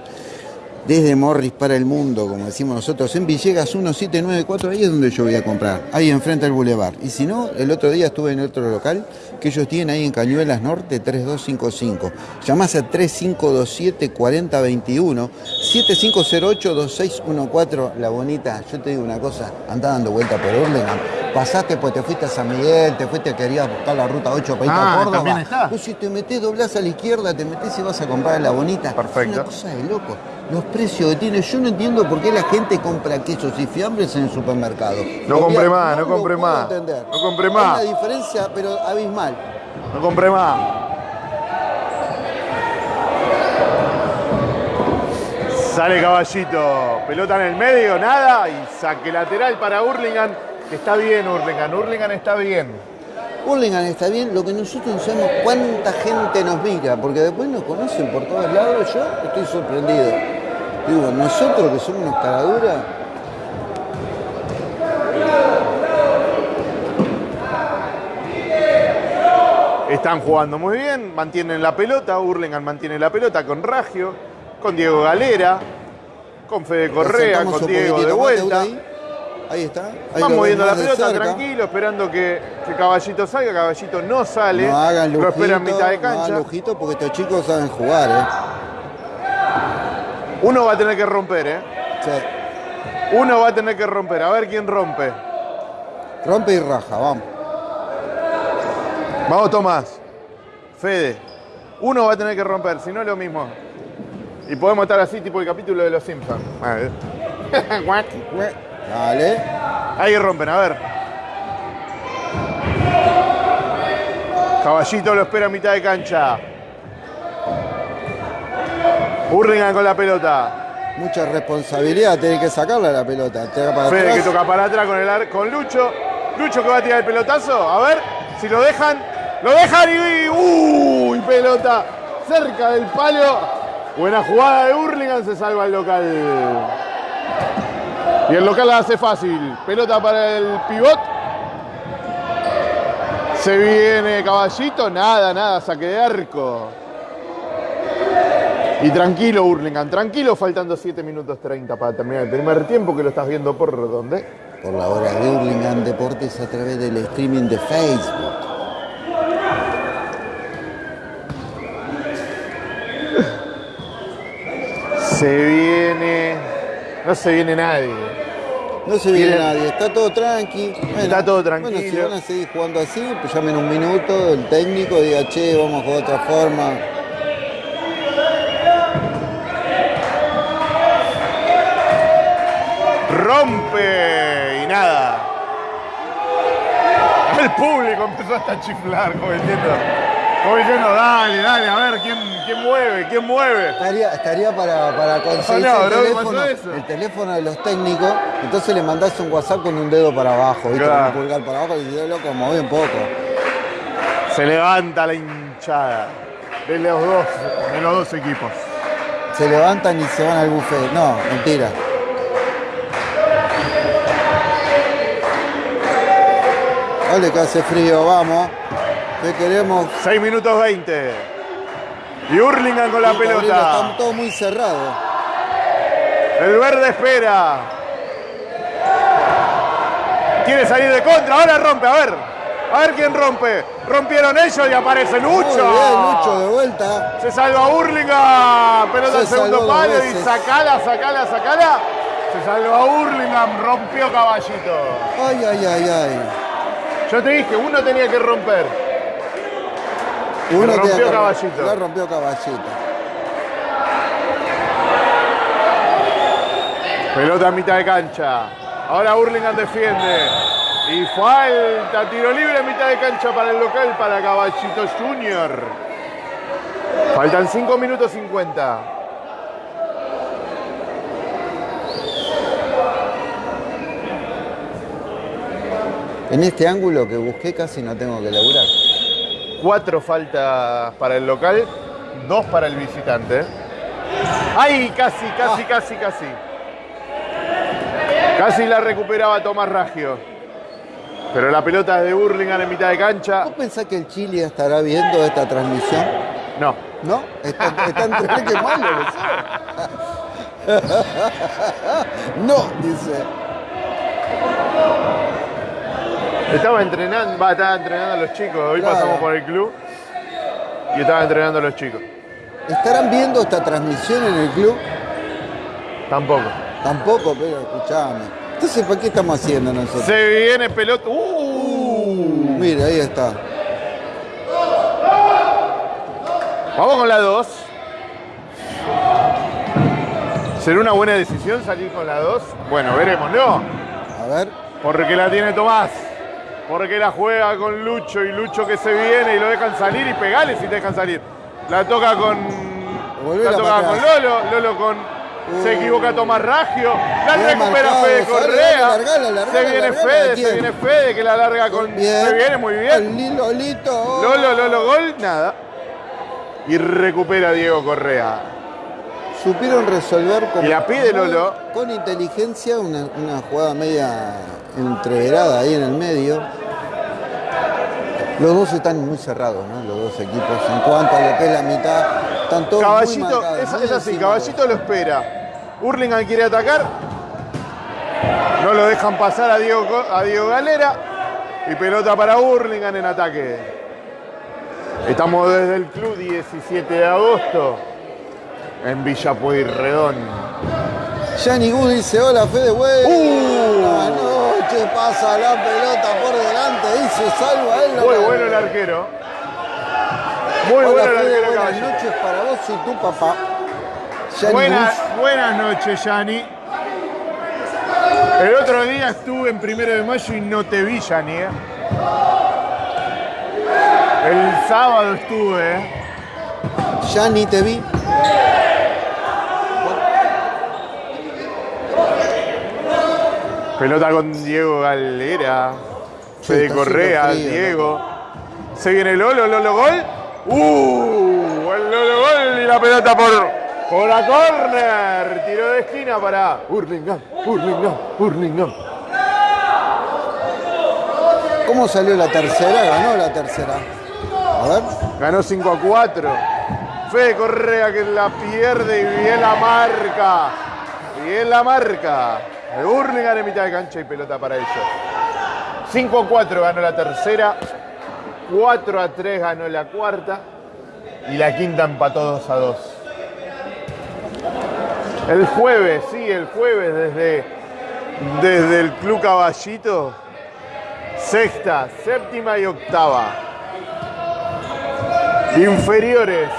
Desde Morris para el mundo, como decimos nosotros, en Villegas 1794, ahí es donde yo voy a comprar, ahí enfrente al Boulevard. Y si no, el otro día estuve en otro local que ellos tienen ahí en Cañuelas Norte 3255. Llamás a 3527-4021, 7508-2614, la bonita. Yo te digo una cosa, anda dando vuelta por Burlingame. Pasaste, pues te fuiste a San Miguel, te fuiste, querías buscar la ruta 8 para ir Ah, a Córdoba. también está. Vos si te metés, doblás a la izquierda, te metés y vas a comprar la bonita. Perfecto. Es una cosa de loco. Los precios que tiene, yo no entiendo por qué la gente compra quesos y fiambres en el supermercado. No vea- más, no compre puedo más. entender. No compre Hay más. una diferencia, pero abismal. No compré más. Sale caballito, pelota en el medio, nada, y saque lateral para Hurlingham, que está bien Hurlingham, Hurlingham está bien. Burlingame está bien, lo que nosotros no sabemos cuánta gente nos mira, porque después nos conocen por todos lados, yo estoy sorprendido. Digo, nosotros que somos unos caraduras. Están jugando muy bien, mantienen la pelota, Hurlingham mantiene la pelota con Ragio, con Diego Galera, con Fede Correa, con Diego de vuelta. Ahí. está. Ahí Van moviendo la pelota tranquilo, esperando que, Caballito salga. Caballito no sale, no hagan lujito, lo esperan mitad de cancha. No hagan lujito porque estos chicos saben jugar. ¿eh? Uno va a tener que romper, ¿eh? Sí. Uno va a tener que romper. A ver quién rompe. Rompe y raja, vamos. Vamos, Tomás. Fede. Uno va a tener que romper, si no es lo mismo. Y podemos estar así, tipo el capítulo de los Simpsons. A ver. Guac. Dale. Ahí rompen, a ver. Caballito lo espera a mitad de cancha. Hurlingham con la pelota. Mucha responsabilidad, tenés que sacarla la pelota. Para Fede que toca para atrás con, el con Lucho. Lucho que va a tirar el pelotazo. A ver si lo dejan. Lo dejan y. ¡Uy! Pelota cerca del palo. Buena jugada de Hurlingham. Se salva el local. Y el local la hace fácil. Pelota para el pivot. Se viene Caballito. Nada, nada. Saque de arco. Y tranquilo, Hurlingham, tranquilo, faltando 7 minutos 30 para terminar el primer tiempo, que lo estás viendo por dónde. Por la hora de Hurlingham Deportes a través del streaming de Facebook. Se viene. No se viene nadie. No se viene nadie, está todo tranqui. Bueno, Está todo Bueno, si tranquilo. van a seguir jugando así, pues llamen un minuto, el técnico diga, che, vamos a jugar de otra forma. Rompe y nada. El público empezó hasta a chiflar, como diciendo, como diciendo, dale, dale, a ver, ¿quién, quién mueve? ¿Quién mueve? Estaría, estaría para, para conseguir No, no, el, teléfono, el teléfono de los técnicos, entonces le mandás un WhatsApp con un dedo para abajo, ¿viste? Claro. Con un pulgar para abajo y dices, loco, moví un poco. Se levanta la hinchada de los dos, de los dos equipos. Se levantan y se van al buffet. No, mentira. Dale que hace frío, vamos. ¿Qué queremos? 6 minutos 20. Y Hurlingham con la pelota. Está todo muy cerrado. El verde espera. Quiere salir de contra. Ahora rompe. A ver. A ver quién rompe. Rompieron ellos y aparece Muy Lucho. bien, Lucho de vuelta. Se salva Hurlingham. Pelota Se al segundo palo y sacala, sacala, sacala. Se salva Hurlingham. Rompió caballito. Ay, ay, ay, ay. Yo te dije, uno tenía que romper. Uno rompió que- Caballito. La rompió caballito. Pelota a mitad de cancha. Ahora Hurlingham defiende. Y falta, tiro libre a mitad de cancha para el local, para Caballito Junior. Faltan 5 minutos 50. En este ángulo que busqué casi no tengo que laburar. Cuatro faltas para el local, dos para el visitante. ¡Ay! Casi, casi, casi, casi. Casi la recuperaba Tomás Raggio. Pero la pelota es de Hurlingham en mitad de cancha. ¿Vos pensás que el Chile estará viendo esta transmisión? No. ¿No? Está, está entre que malo eso. No, dice. Estaba entrenando, va, estaba entrenando a los chicos. Hoy Claro. pasamos por el club y estaba entrenando a los chicos. ¿Estarán viendo esta transmisión en el club? Tampoco. Tampoco, pero escuchame. Entonces, ¿para qué estamos haciendo nosotros? Se viene pelota. ¡Uh! Mira, ahí está. Vamos con la 2. ¿Será una buena decisión salir con la 2? Bueno, veremos, ¿no? A ver. Porque la tiene Tomás. Porque la juega con Lucho y Lucho que se viene y lo dejan salir y pegale si te dejan salir. La toca con. La toca con. Lolo. Lolo con. Se Uh. equivoca Tomás Raggio. La Bien recupera marcado, Fede Correa. dale, largala, largala, se viene largala, Fede, se viene Fede que la larga con. Se viene muy bien. El Lilolito. Lolo, Lolo, gol, nada. Y recupera Diego Correa. Supieron resolver con, Y la pide Lolo. con inteligencia una, una jugada media entreverada ahí en el medio. Los dos están muy cerrados, ¿no? Los dos equipos. En cuanto a lo que es la mitad, están todos muy Caballito, marcados, es, muy es así. Caballito lo espera. Hurlingham quiere atacar. No lo dejan pasar a Diego, a Diego Galera. Y pelota para Hurlingham en ataque. Estamos desde el club 17 de agosto en Villa Pueyrredón. Yanni Gu dice, hola Fede, güey. Uh. Buenas noches, pasa la pelota por delante y se salva él. Muy bueno el arquero. Muy Hola bueno el Fede, arquero buenas noches para vos y tu papá. Yanni Buenas, Gus. buenas noches, Yani. El otro día estuve en primero de mayo y no te vi, Yani. ¿eh? El sábado estuve. ¿eh? Yanni te vi. Pelota con Diego Galera. Fede Correa, frío, Diego. Se viene Lolo, Lolo gol. ¡Uh! El Lolo gol y la pelota por, por la corner. Tiro de esquina para Hurlingham, Hurlingham, Hurlingham. ¿Cómo salió la tercera? Ganó la tercera. A ver. Ganó 5 a 4. Fede Correa que la pierde y bien la marca. Bien la marca. El Hurlingham en mitad de cancha y pelota para ellos. 5 a 4 ganó la tercera. 4 a 3 ganó la cuarta. Y la quinta empató 2 a 2. El jueves, sí, el jueves desde, desde el Club Caballito. Sexta, séptima y octava. Inferiores.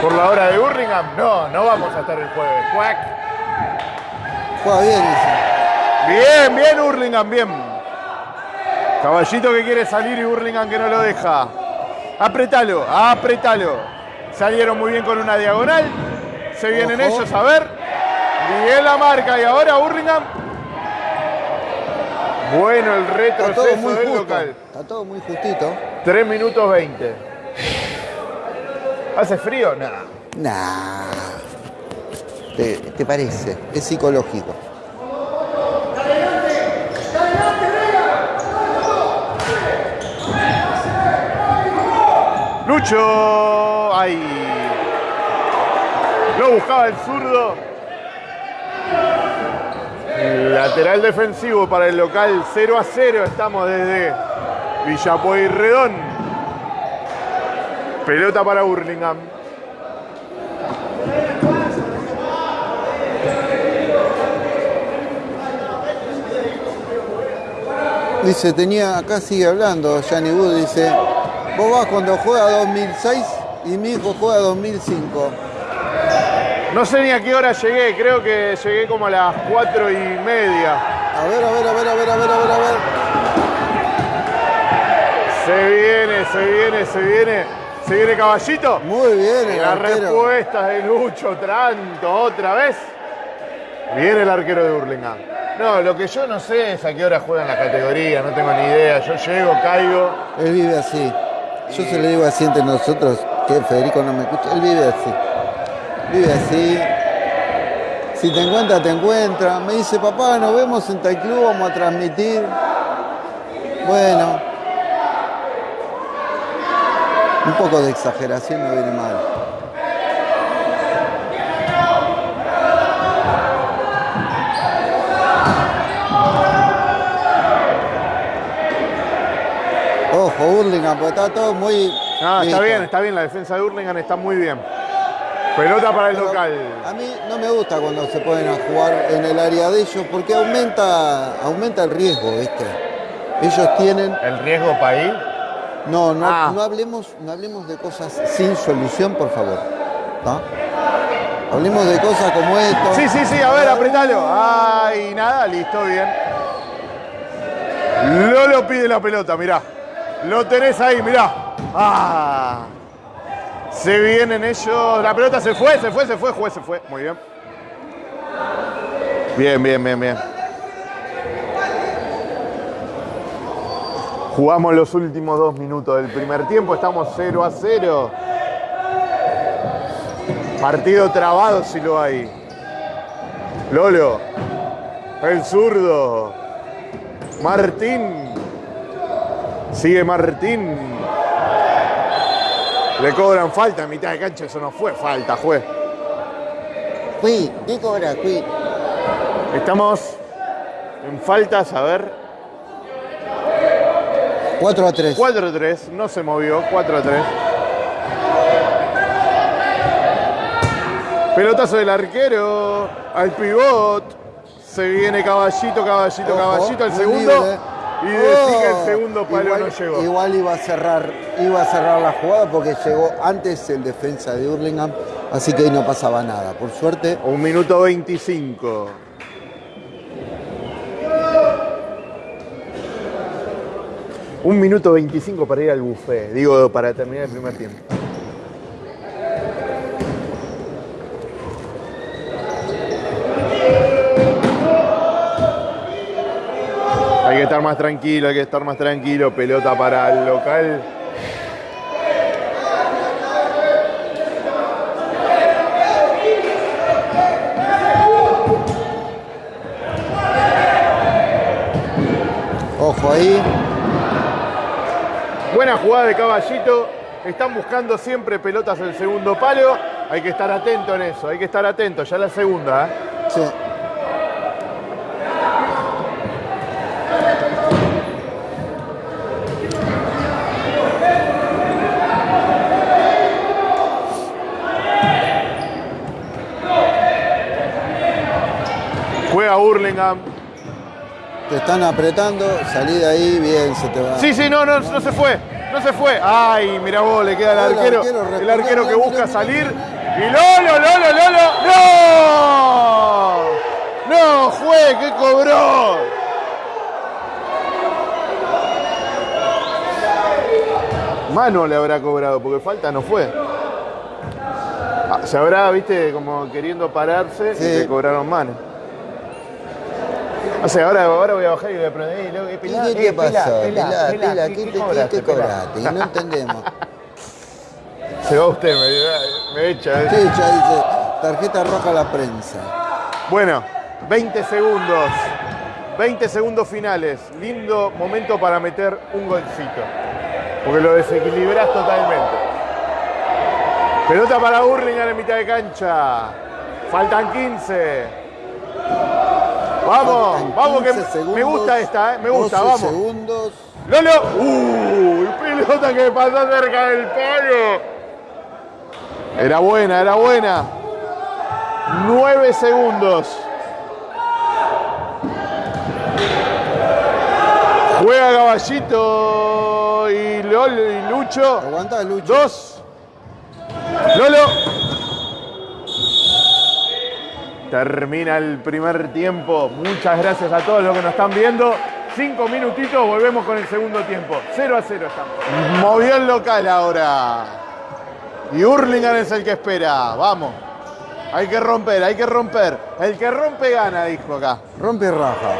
Por la hora de Burlingame, no, no vamos a estar el jueves. Cuac. Juega bien, dice. Bien, bien Hurlingham, bien. Caballito que quiere salir y Hurlingham que no lo deja. Apretalo, apretalo. Salieron muy bien con una diagonal. Se vienen Ojo. ellos a ver. Bien la marca y ahora Hurlingham. Bueno el Está todo retroceso muy del justo. local. Está todo muy justito. 3 minutos 20. ¿Hace frío? Nada. Nah. ¿Te, parece? Es psicológico. Lucho. Ahí. Lo buscaba el zurdo. Lateral defensivo para el local 0 a 0. Estamos desde Villa Pueyrredón. Pelota para Burlingame. Dice, tenía, acá sigue hablando, Yanni Wood dice, vos vas cuando juega 2006 y mi hijo juega 2005. No sé ni a qué hora llegué. Creo que llegué como a las 4 y media. A ver, a ver, a ver, a ver, a ver, a ver, a ver. Se viene, se viene, se viene. Se viene Caballito. Muy bien el la arquero. respuesta de Lucho Tranto otra vez. Viene el arquero de Burlingame. No, lo que yo no sé es a qué hora juegan la categoría, no tengo ni idea. Yo llego, caigo. Él vive así. Yo se lo digo así entre nosotros, que Federico no me escucha. Él vive así. Vive así. Si te encuentra, te encuentra. Me dice, papá, nos vemos en tal club, vamos a transmitir. Bueno. Un poco de exageración no viene mal. Hurlingham, porque está todo muy. Ah, está bien, está bien. La defensa de Burlingame está muy bien. Pelota para el Pero local. A mí no me gusta cuando se ponen a jugar en el área de ellos porque aumenta, aumenta el riesgo, ¿viste? Ellos tienen. ¿El riesgo país? No, no, Ah. no hablemos, no hablemos de cosas sin solución, por favor. Hablemos de cosas como esto. Sí, sí, sí, a ver, apretalo. Ay, nada, listo, bien. Lolo pide la pelota, mirá. Lo tenés ahí, mirá. Ah. Se vienen ellos. La pelota se fue, se fue, se fue, juez se fue. Muy bien. Bien, bien, bien, bien. Jugamos los últimos dos minutos del primer tiempo, estamos 0 a 0. Partido trabado si lo hay. Lolo, el zurdo, Martín. Sigue Martín. Le cobran falta en mitad de cancha, eso no fue falta, juez. Fui, ¿qué cobra? Fui. Estamos en faltas, a ver. 4 a 3. 4 a 3, no se movió, 4 a 3. Pelotazo del arquero al pivot. Se viene caballito, caballito, Ojo, caballito, el muy segundo. libre. Y decir que Oh, el segundo palo igual, no llegó. Igual iba a cerrar, iba a cerrar la jugada porque llegó antes el defensa de Hurlingham, así que ahí no pasaba nada. Por suerte, Un minuto 25. Un minuto 25 para ir al buffet. Digo, para terminar el primer tiempo. Hay que estar más tranquilo, hay que estar más tranquilo. Pelota para el local. ojo ahí. Buena jugada de caballito. Están buscando siempre pelotas en el segundo palo. Hay que estar atento en eso, hay que estar atento. Ya la segunda, ¿eh? Sí. Te están apretando, salí de ahí, bien, se te va. Sí, sí, no, no, no se fue. No se fue. Ay, mira vos, le queda al El arquero. El arquero que busca salir. Y Lolo, Lolo, Lolo. ¡No! ¡No, juez! ¿Qué cobró? Mano le habrá cobrado, porque falta no fue. Ah, Se habrá, viste, como queriendo pararse Sí. y le cobraron mano. O sea, ahora, ahora voy a bajar y voy a prender. eh, eh, ¿Qué, pelá, qué, eh, pasó? pelá, Pelá, pelá, pelá, ¿qué- ¿qué, qué te- cobraste, no entendemos. Se va usted, me, me echa. ¿eh? Sí, ya dice, tarjeta roja a la prensa. Bueno, 20 segundos. 20 segundos finales. Lindo momento para meter un golcito. Porque lo desequilibras totalmente. Pelota para Hurlingham en mitad de cancha. Faltan 15. Vamos, vamos que 15 me gusta esta, ¿eh? me gusta, 12 vamos. segundos. Lolo. ¡Uh! Pelota que pasó cerca del palo. Era buena, era buena. Nueve segundos. Juega Caballito y, Lolo y Lucho. Aguanta, Lucho. Dos. Lolo. Termina el primer tiempo. Muchas gracias a todos los que nos están viendo. Cinco minutitos, volvemos con el segundo tiempo. 0 a 0 estamos. Movió el local ahora. Y Hurlingham es el que espera. Vamos. Hay que romper, hay que romper. El que rompe gana, dijo acá. Rompe y raja.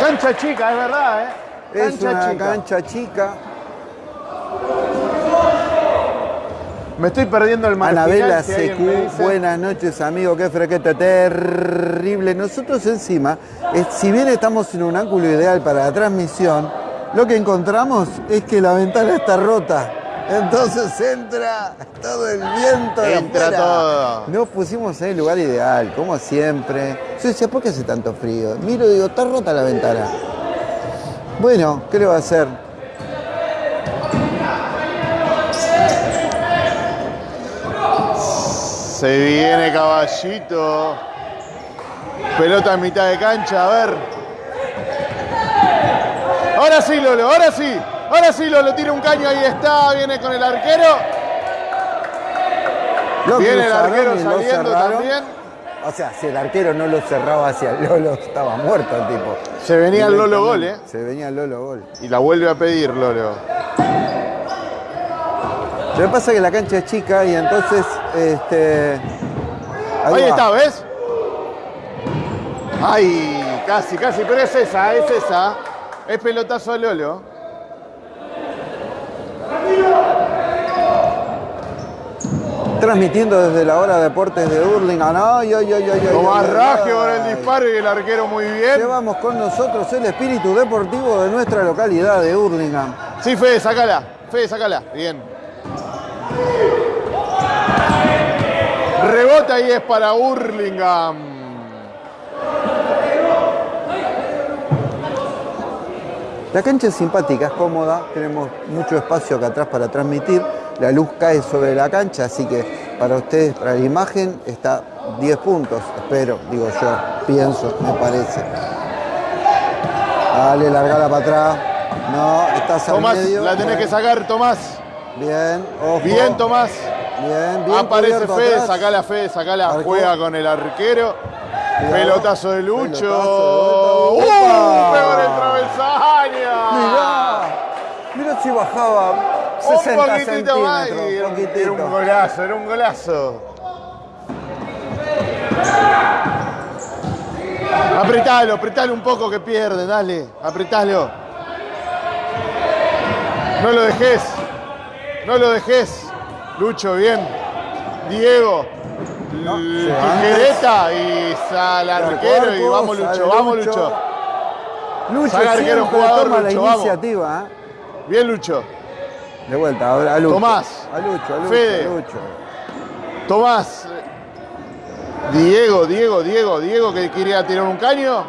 Cancha chica, es verdad, ¿eh? Es Cancha una chica. cancha chica. Me estoy perdiendo el marginal. Anabela si CQ, buenas noches amigo, qué frequete terrible. Nosotros encima, eh, si bien estamos en un ángulo ideal para la transmisión, lo que encontramos es que la ventana está rota. Entonces entra todo el viento de Entra afuera. todo. Nos pusimos en el lugar ideal, como siempre. Yo decía, ¿por qué hace tanto frío? Miro y digo, está rota la ventana. Bueno, ¿qué le va a hacer? Se viene caballito. Pelota en mitad de cancha, a ver. Ahora sí, Lolo, ahora sí. Ahora sí, Lolo, tira un caño, ahí está. Viene con el arquero. Viene el arquero saliendo también. O sea, si el arquero no lo cerraba hacia el Lolo, estaba muerto el tipo. Se venía el Lolo gol, ¿eh? Se venía el Lolo gol. Y la vuelve a pedir, Lolo. Lo que pasa es que la cancha es chica y entonces, este... Ahí, está, ¿ves? Ay, casi, casi, pero es esa, es esa. Es pelotazo a Lolo. transmitiendo desde la hora de deportes de Hurlingham. Ay, ay, ay, ay, Raggio con ay. el disparo y el arquero muy bien. Llevamos con nosotros el espíritu deportivo de nuestra localidad de Hurlingham. Sí, Fede, sacala. Fede, sacala. Bien. Rebota y es para Hurlingham. La cancha es simpática, es cómoda, tenemos mucho espacio acá atrás para transmitir, la luz cae sobre la cancha, así que para ustedes, para la imagen, está 10 puntos, espero, digo yo, pienso, me parece. Dale, largala para atrás. No, estás al Tomás, medio. la tenés que sacar, Tomás. Bien, ojo. Bien, Tomás. Bien, bien. Aparece Fede, sacala Fede, sacala. Arco. Juega con el arquero. Pelotazo de Lucho. Pelotazo de ¡Uh! vuelta. En el travesaño. Mirá, mirá si bajaba Un 60 poquitito más. y centímetros. Era un, poquitito. era un golazo, era un golazo. Apretalo, apretalo un poco que pierde, dale, apretalo. No lo dejes, no lo dejes. Lucho, bien. Diego. Tijereta y sale Al arquero y vamos Lucho, vamos Lucho. Lucho Saca arquero, jugador, toma la vamos. iniciativa. ¿eh? Bien Lucho. De vuelta, ahora a Lucho. Tomás. A Lucho, a Lucho, Fede. a Lucho. Tomás. Diego, Diego, Diego, Diego que quería tirar un caño.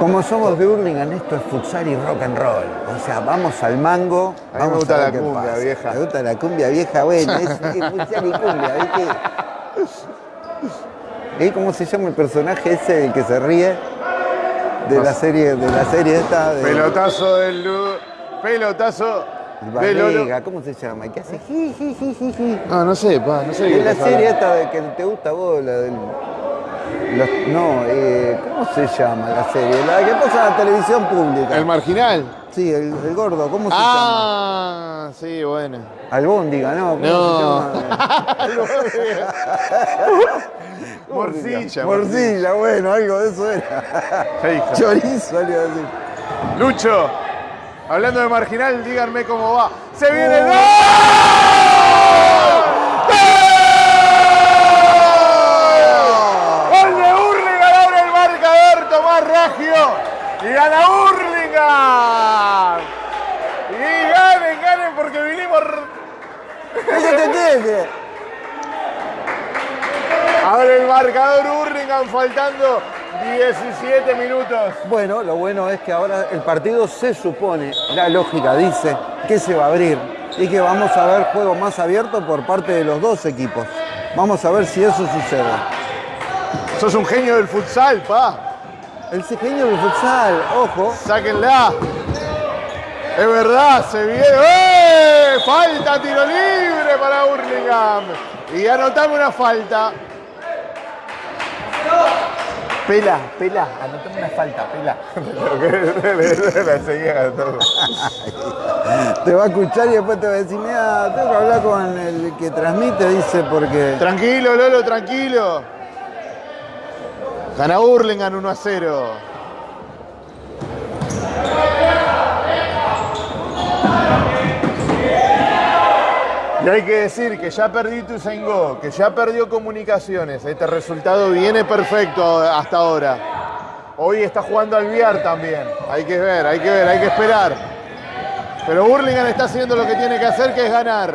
Como somos de Hurlingham, esto es futsal y rock and roll. O sea, vamos al mango. A mí me vamos gusta ver la qué cumbia pasa. vieja. Me gusta la cumbia vieja, bueno, es, es futsal y cumbia, ¿viste? ¿Y cómo se llama el personaje ese el que se ríe? De No la serie, de la serie esta de Pelotazo del Lu- Pelotazo. Barriga, ¿cómo se llama? ¿Qué hace? Ji, ji, ji, ji, ji. No, no sé, pa, no sé de la serie esta de que te gusta a vos, la del. Los- no, eh, ¿cómo se llama la serie? La que pasa en la televisión pública. El marginal. Sí, el, el gordo, ¿cómo se llama? Ah, sí, bueno. Albóndiga, ¿no? ¿Cómo No. se llama? Morcilla. Morcilla, bueno, algo de eso era. Chorizo, algo así. Lucho, hablando de marginal, díganme cómo va. ¡Se viene el Oh. gol! ¡Gol! ¡Gol de Hurlingham! Abre el marcador Tomás Raggio. Y gana Hurlingham. Y ganen, ganen porque vinimos... Abre el marcador Hurlingham faltando 17 minutos. Bueno, lo bueno es que ahora el partido se supone, la lógica dice, que se va a abrir y que vamos a ver juego más abierto por parte de los dos equipos. Vamos a ver si eso sucede. Sos un genio del futsal, pa. El genio del futsal, ojo. Sáquenla. Es verdad, se viene. ¡Eh! Falta, tiro libre para Hurlingham. Y anotame una falta. Pela, pela, anotame una falta, pela. Te va a escuchar y después te va a decir, mira, tengo que hablar con el que transmite, dice, porque... Tranquilo, Lolo, tranquilo. Gana Hurlingham 1 a 0. Y hay que decir que ya perdí Tuzaingó, que ya perdió comunicaciones. Este resultado viene perfecto hasta ahora. Hoy está jugando al Viar también. Hay que ver, hay que ver, hay que esperar. Pero Hurlingham está haciendo lo que tiene que hacer, que es ganar.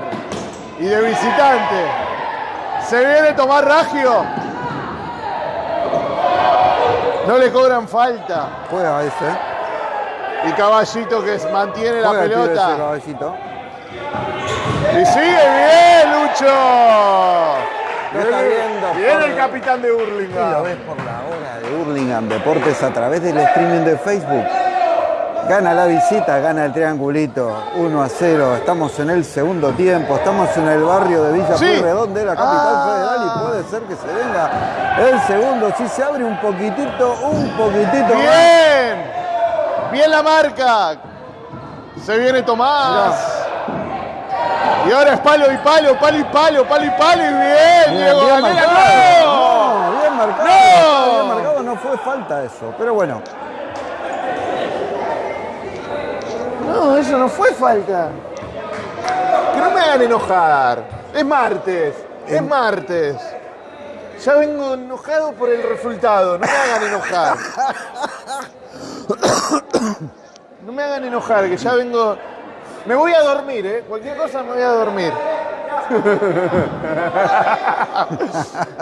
Y de visitante. Se viene Tomás Raggio. No le cobran falta. Juega ese. Y Caballito que mantiene la Juega ese pelota. caballito. Y sigue bien, Lucho. Está viendo Bien por- el capitán de Y lo Hurlingham. ves por la hora de Hurlingham Deportes a través del streaming de Facebook. Gana la visita, gana el triangulito 1 a 0. Estamos en el segundo tiempo, estamos en el barrio de Villa Sí. Pueyrredón de la capital Ah. federal y puede ser que se venga el segundo. Si se abre un poquitito, un poquitito más. Bien. Bien la marca. Se viene Tomás. Y ahora es palo y palo, palo y palo, palo y palo y bien. Bien, Diego bien marcado. bien marcado. Bien marcado, no fue falta eso. Pero bueno, No, eso no fue falta. no me hagan enojar. Es martes. Es martes. Ya vengo enojado por el resultado. No me hagan enojar. No me hagan enojar, que ya vengo. Me voy a dormir, ¿eh? Cualquier cosa me voy a dormir.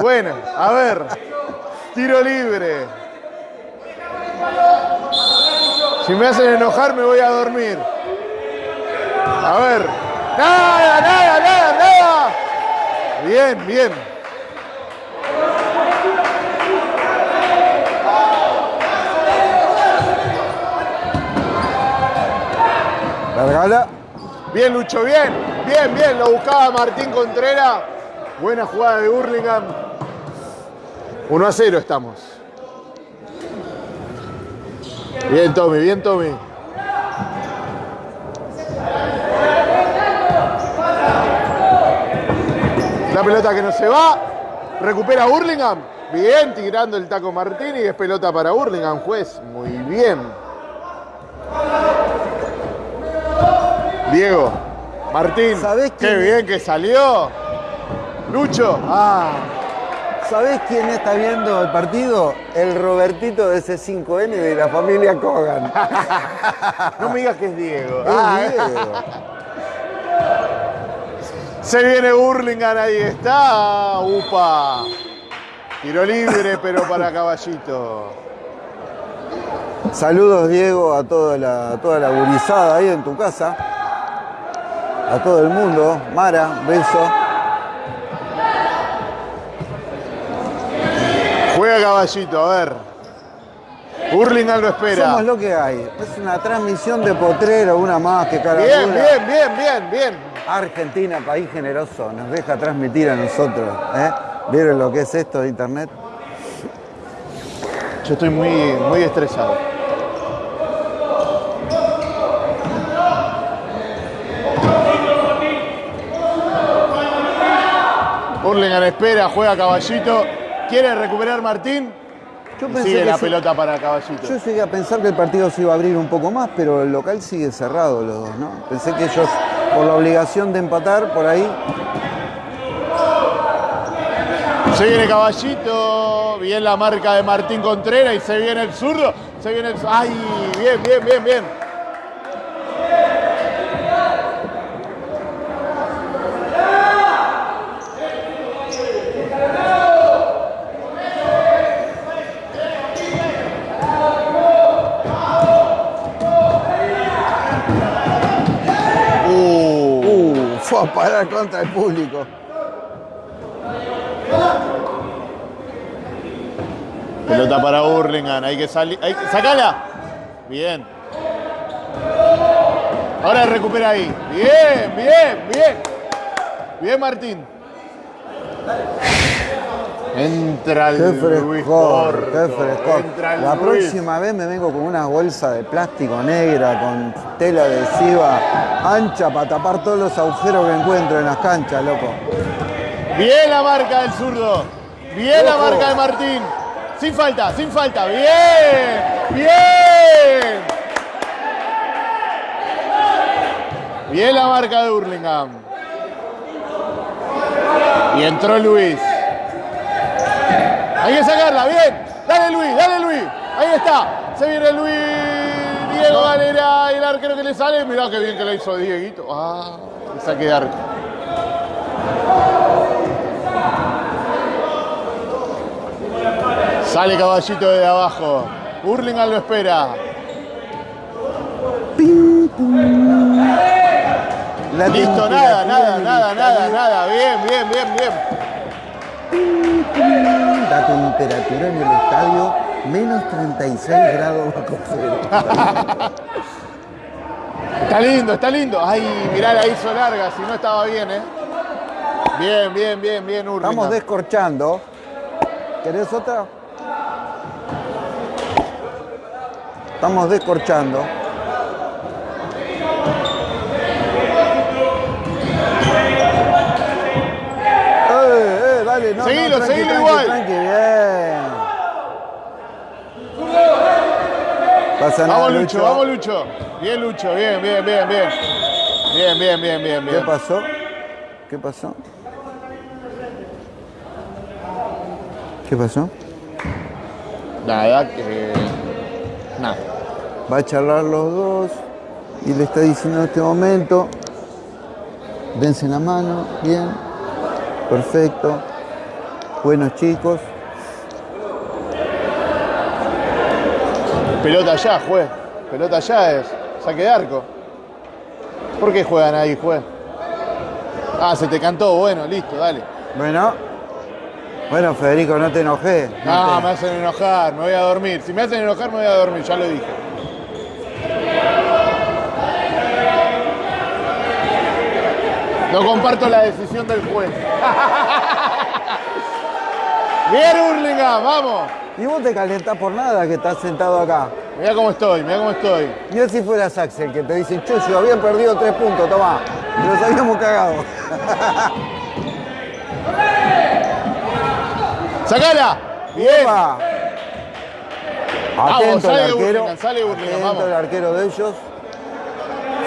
bueno, a ver. Tiro libre. Si me hacen enojar, me voy a dormir. A ver. Nada, nada, nada, nada. Bien, bien. Vergala. Bien, Lucho, bien. Bien, bien. Lo buscaba Martín Contreras. Buena jugada de Burlingame. 1 a 0 estamos. Bien, Tommy, bien, Tommy. La pelota que no se va. Recupera Burlingame. Bien, tirando el taco Martín y es pelota para Burlingame, juez. Muy bien. Diego, Martín, ¿Sabés qué bien que salió. Lucho, ah, ¿Sabés quién está viendo el partido? El Robertito de C5N de la familia Kogan. no me digas que es Diego. Es Ah, Diego. Se viene Burlingame, ahí está. Upa. Tiro libre, pero para Caballito. Saludos, Diego, a toda la, a toda la gurizada ahí en tu casa. A todo el mundo. Mara, beso. Juega Caballito, a ver. Burlingame lo espera. Somos lo que hay. Es una transmisión de potrero, una más que cada Bien, bien, bien, bien, bien. Argentina, país generoso, nos deja transmitir a nosotros. ¿eh? ¿Vieron lo que es esto de internet? Yo estoy muy, muy estresado. Burlingame espera, juega Caballito. ¿Quiere recuperar Martín? Yo Y pensé sigue que la se- pelota para Caballito. Yo llegué a pensar que el partido se iba a abrir un poco más, pero el local sigue cerrado los dos, ¿no? Pensé que ellos, por la obligación de empatar, por ahí. Se viene Caballito, bien la marca de Martín Contreras y se viene el zurdo. Se viene el. ¡Ay! Bien, bien, bien, bien. Uh, fue a parar contra el público. Pelota para Burlingame, hay que salir. hay que- ¡Sacala! Bien. Ahora recupera ahí. Bien, bien, bien. Bien, Martín. Entra el Qué Luis qué frescor. La Luis. próxima vez me vengo con una bolsa de plástico negra con tela adhesiva ancha para tapar todos los agujeros que encuentro en las canchas, loco. Bien la marca del zurdo. Bien la marca de Martín. Sin falta, sin falta. Bien, bien. Bien la marca de Burlingame. Y entró Luis. Hay que sacarla, bien. Dale Luis, dale Luis. Ahí está. Se viene Luis. Diego Valera, el arquero que le sale. Mirá qué bien que le hizo Dieguito. Ah, el saque de arco. Sale caballito de abajo. Burlingame lo espera. La Listo, nada, nada, nada, nada, nada. Bien, bien, bien, bien. La temperatura en el estadio, menos 36 grados bajo cero. Está lindo, está lindo. Ay, mirá, la hizo larga, si no estaba bien, ¿eh? Bien, bien, bien, bien, Burlingame. Estamos descorchando. ¿Querés otra? Estamos descorchando. Eh, eh, dale, no, Seguilo, no, tranqui, seguilo tranqui, igual. tranqui, bien. Pasa nada, Vamos, Lucho, vamos, Lucho. Bien, Lucho, bien, bien, bien, bien. Bien, bien, bien, bien, ¿Qué bien. pasó? ¿Qué pasó? ¿Qué pasó? Nada, que. Nada. Va a charlar los dos y le está diciendo en este momento, dense la mano, bien, perfecto, buenos chicos. Pelota ya, juez. Pelota ya es. Saque de arco. ¿Por qué juegan ahí, juez? Ah, se te cantó. Bueno, listo, dale. Bueno, bueno Federico, no te enojes. no No, te- me hacen enojar, me voy a dormir. Si me hacen enojar, me voy a dormir, ya lo dije. No comparto la decisión del juez. Bien, Hurlingham, vamos. Y vos te calentás por nada que estás sentado acá. Mira cómo estoy, mira cómo estoy. Mira si fueras Axel, que te dicen, Chucho, habían perdido tres puntos, tomá. Nos habíamos cagado. ¡Sacala! Bien. Vamos, Atento el sale arquero. Burlingame, sale Burlingame, Atento vamos. el arquero de ellos.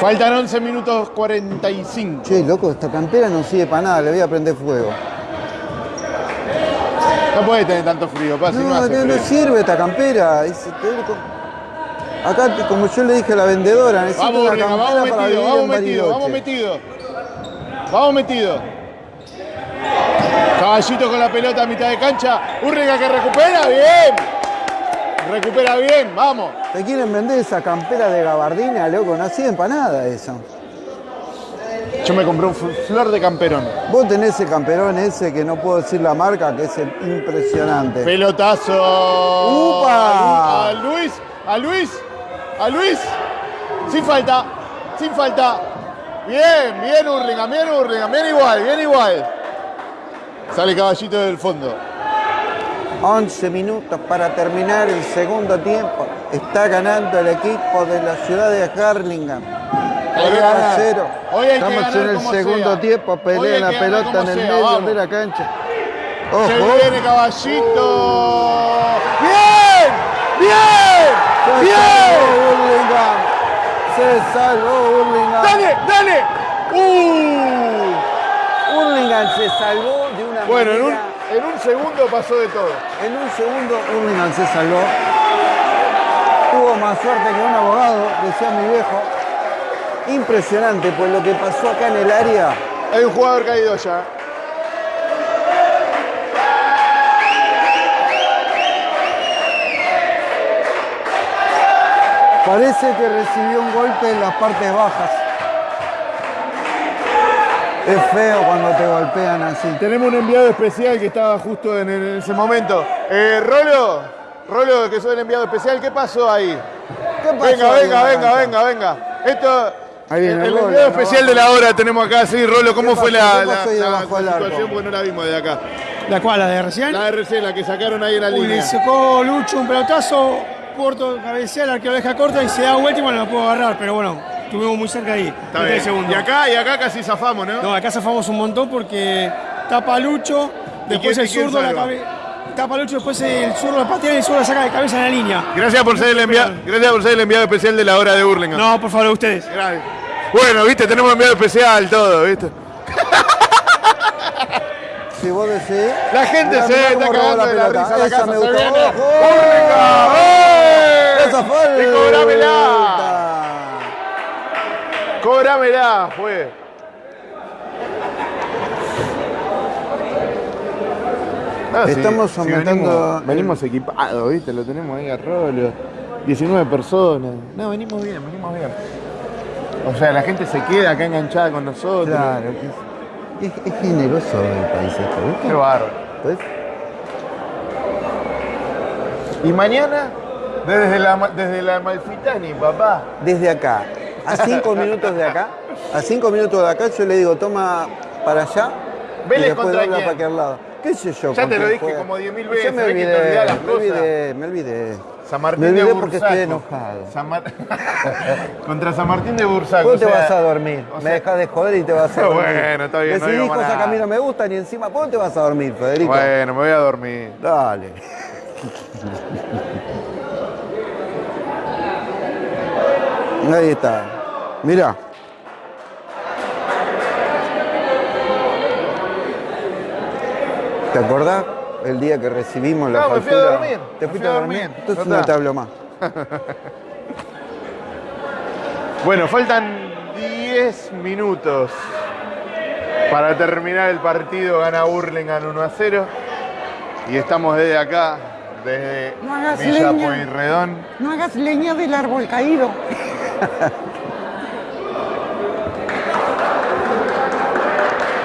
Faltan 11 minutos 45. Che, loco, esta campera no sirve para nada, le voy a prender fuego. No puede tener tanto frío, pa, si no, No, hace no, no sirve esta campera. es- Acá, como yo le dije a la vendedora, necesito Vamos, una campera vamos para metido, vivir vamos en metido, vamos metido. Vamos metido. Caballito con la pelota a mitad de cancha. Urriga que recupera, bien. Recupera bien, vamos. ¿Te quieren vender esa campera de gabardina, loco? No sirve para nada eso. Yo me compré un fl- flor de camperón. Vos tenés el camperón ese que no puedo decir la marca, que es impresionante. Pelotazo. ¡Upa! A Luis, a Luis, a Luis. Sin falta, sin falta. Bien, bien Urlingham, bien Urlingham, bien igual, bien igual. Sale caballito del fondo. 11 minutos para terminar el segundo tiempo. Está ganando el equipo de la ciudad de Harlingham. Hay que 3 a ganar. 0. Hoy hay que Estamos en el segundo sea. tiempo. Pelea la pelota en el sea, medio vamos. de la cancha. Se viene caballito. ¡Bien! ¡Bien! ¡Bien! Se salvó Hurlingham. ¡Dale! ¡Dale! ¡Uh! Hurlingham se salvó de una Bueno, en un, en un segundo pasó de todo. En un segundo Hurlingham se salvó. Tuvo más suerte que un abogado, decía mi viejo. Impresionante, pues lo que pasó acá en el área. Hay un jugador caído ya. Parece que recibió un golpe en las partes bajas. Es feo cuando te golpean así. Tenemos un enviado especial que estaba justo en, en ese momento. Eh, Rolo, Rolo, que soy el enviado especial, ¿qué pasó ahí? ¿Qué pasó Venga, ahí en venga, venga, cancha? venga, venga. Esto. Ahí viene el, el Rolo, enviado ¿no? especial de la hora tenemos acá, sí, Rolo, ¿cómo ¿Qué fue la, ¿Qué la, la- la situación? Porque no la vimos de acá. ¿La cual? ¿La de recién? La RC, la que sacaron ahí en la Uy, le línea. sacó Lucho un pelotazo, Puerto cabecea, el arquero deja corta y se da vuelta y bueno, lo puedo agarrar, pero bueno, estuvimos muy cerca ahí. Está bien. Y acá, y acá casi zafamos, ¿no? No, acá zafamos un montón porque tapa Lucho, después el zurdo la salva? cabe- Tapa Lucho, después el zurdo la patea y el zurdo la saca de cabeza en la línea. Gracias por ser el enviado, gracias por ser el enviado especial de la hora de Burlingame. No, por favor, ustedes. Gracias. Bueno, viste, tenemos enviado especial, todo, viste. Si vos decís. La gente Mirá, se mirá está cagando de la pelota. risa la Esa casa. me gustó. ¡Esa fue! Y cobrámela. Cobrámela, fue. Ah, Estamos sí, aumentando venimos, el- venimos equipados, ¿viste? Lo tenemos ahí a Rolo. 19 personas. No, venimos bien, venimos bien. O sea, la gente se queda acá enganchada con nosotros. Claro, que es, es- es generoso el país esto, ¿viste? Qué bárbaro. Y mañana, desde la, desde la Malfitani, papá. Desde acá, a cinco minutos de acá, a cinco minutos de acá, yo le digo, toma para allá Vélez y después contra quién? para aquel lado. ¿Qué sé yo? Ya te lo dije juega? como 10.000 Yo veces, me que te olvidé, me olvidé, me olvidé. San Martín de Bursaco. porque estoy enojado. San Mar... Contra San Martín de Bursaco. Tú te vas a dormir. Me dejas de joder y te vas a dormir. bueno, está bien. Decidís no cosas que a mí no me gustan y encima, ¿por dónde te vas a dormir, Federico? Bueno, me voy a dormir. Dale. Ahí está. Mira. ¿Te acordás? El día que recibimos la No, me fui a dormir, ¿Te fuiste fui a a dormir? dormir, Entonces no te hablo más. Bueno, faltan 10 minutos para terminar el partido. Gana Burlingame 1 a 0. Y estamos desde acá, desde No hagas Villa leña. Pueyrredón. No hagas leña del árbol caído.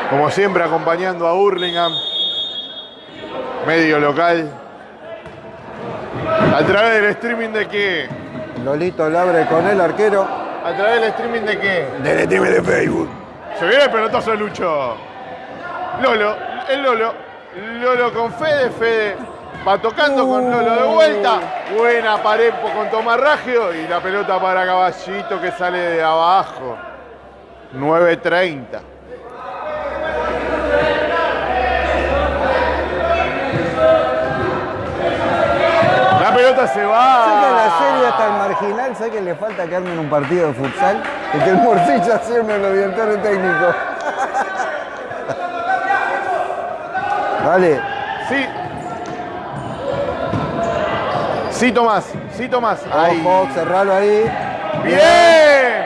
Como siempre, acompañando a Burlingame, medio local. A través del streaming de qué? Lolito Labre con el arquero. A través del streaming de qué? Del streaming de Facebook. Se viene el pelotazo de Lucho. Lolo, el Lolo. Lolo con Fede, Fede va tocando con Lolo de vuelta. Buena pared con Tomás Raggio y la pelota para Caballito que sale de abajo. 9.30. Se Sé que va. la serie hasta el marginal, sé que le falta que armen un partido de futsal y que el Morcilla siempre lo directores técnicos. Dale, Sí. Sí, Tomás. Sí, Tomás. Ahí. ojo, cerralo ahí. ¡Bien!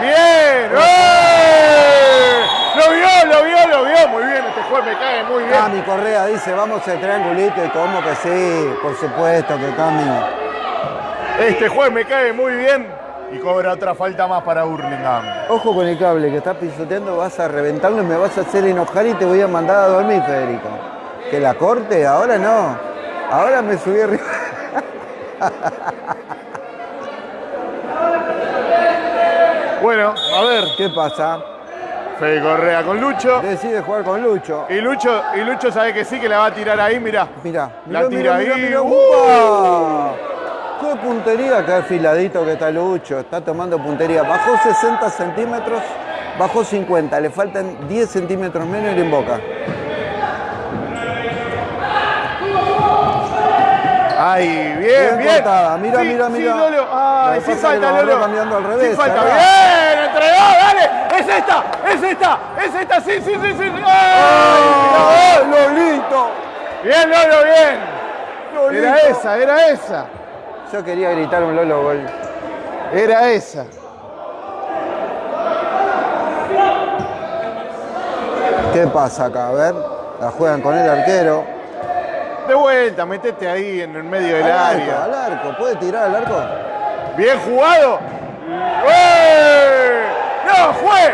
¡Bien! ¡Lo vio, lo vio, lo vio! Muy bien, este juez me cae muy bien. Cami Correa dice, vamos al triangulito y como que sí, por supuesto que Cami. Este juez me cae muy bien y cobra otra falta más para Burlingame. Ojo con el cable que estás pisoteando, vas a reventarlo y me vas a hacer enojar y te voy a mandar a dormir, Federico. Que la corte, ahora no. Ahora me subí arriba. Bueno, a ver, ¿Qué pasa? Fede Correa con Lucho. Decide jugar con Lucho. Y Lucho, y Lucho sabe que sí, que la va a tirar ahí, mirá. Mirá, La tira mirá, ahí. mirá. ¡Uh! Qué puntería, qué afiladito que está Lucho. Está tomando puntería. Bajó 60 centímetros, bajó 50. Le faltan 10 centímetros menos y le invoca. Ay, bien, Bien bien. Mira, Sí, mira, sí, mira. Lolo. Lo Ay, sí agarró Lolo. cambiando al Sí revés, falta. acá. Bien, dale. Es esta, es esta, es esta. Sí, sí, sí, sí. ¡Ay! ¡Ah, Lolito! Bien, Lolo, bien. Lolito. Era esa, era esa. Yo quería gritar un Lolo gol. Era esa. ¿Qué pasa acá? A ver, la juegan con el arquero. De vuelta, metete ahí en el medio del Al arco, área. al arco. ¿Puede tirar al arco? Bien jugado. ¡No, juez!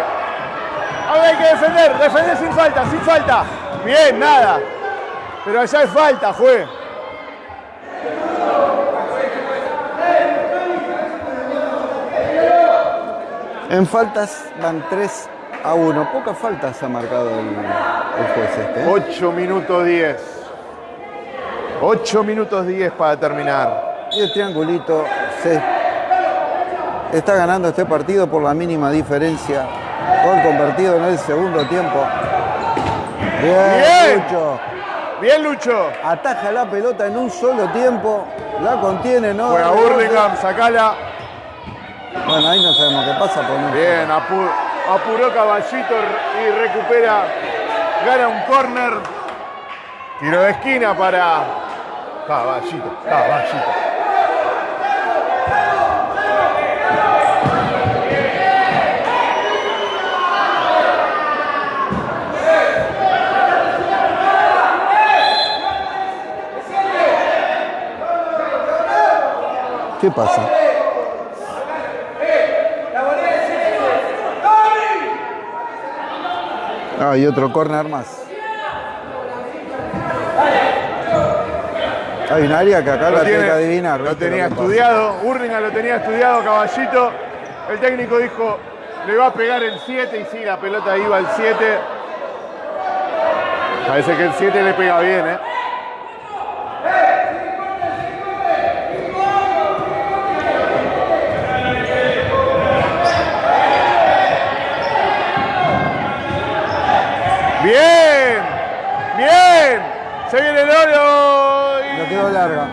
Ahora hay que defender, defender sin falta, sin falta. Bien, nada. Pero allá hay falta, juez. En faltas van 3 a 1. Pocas faltas ha marcado el, el juez este. ¿eh? 8 minutos 10. 8 minutos 10 para terminar. Y el triangulito se está ganando este partido por la mínima diferencia. Gol convertido en el segundo tiempo. Bien, Bien. Lucho. Bien, Lucho. Ataja la pelota en un solo tiempo. La contiene, ¿no? Juega Burlingame, sacala. Bueno, ahí no sabemos qué pasa. Por no- Bien, apu- apuró Caballito y recupera. Gana un córner. Tiro de esquina para Caballito, Caballito. ¿Qué pasa? Ah, y otro corner más. Hay un área que acá Lo la tiene que adivinar. Lo ¿viste tenía pasa? estudiado, Burlingame lo tenía estudiado, Caballito. El técnico dijo, le va a pegar el 7 y sí, la pelota iba al 7. Parece que el 7 le pega bien, ¿eh? Bien, bien. Se viene Lolo. y- Le quedó larga.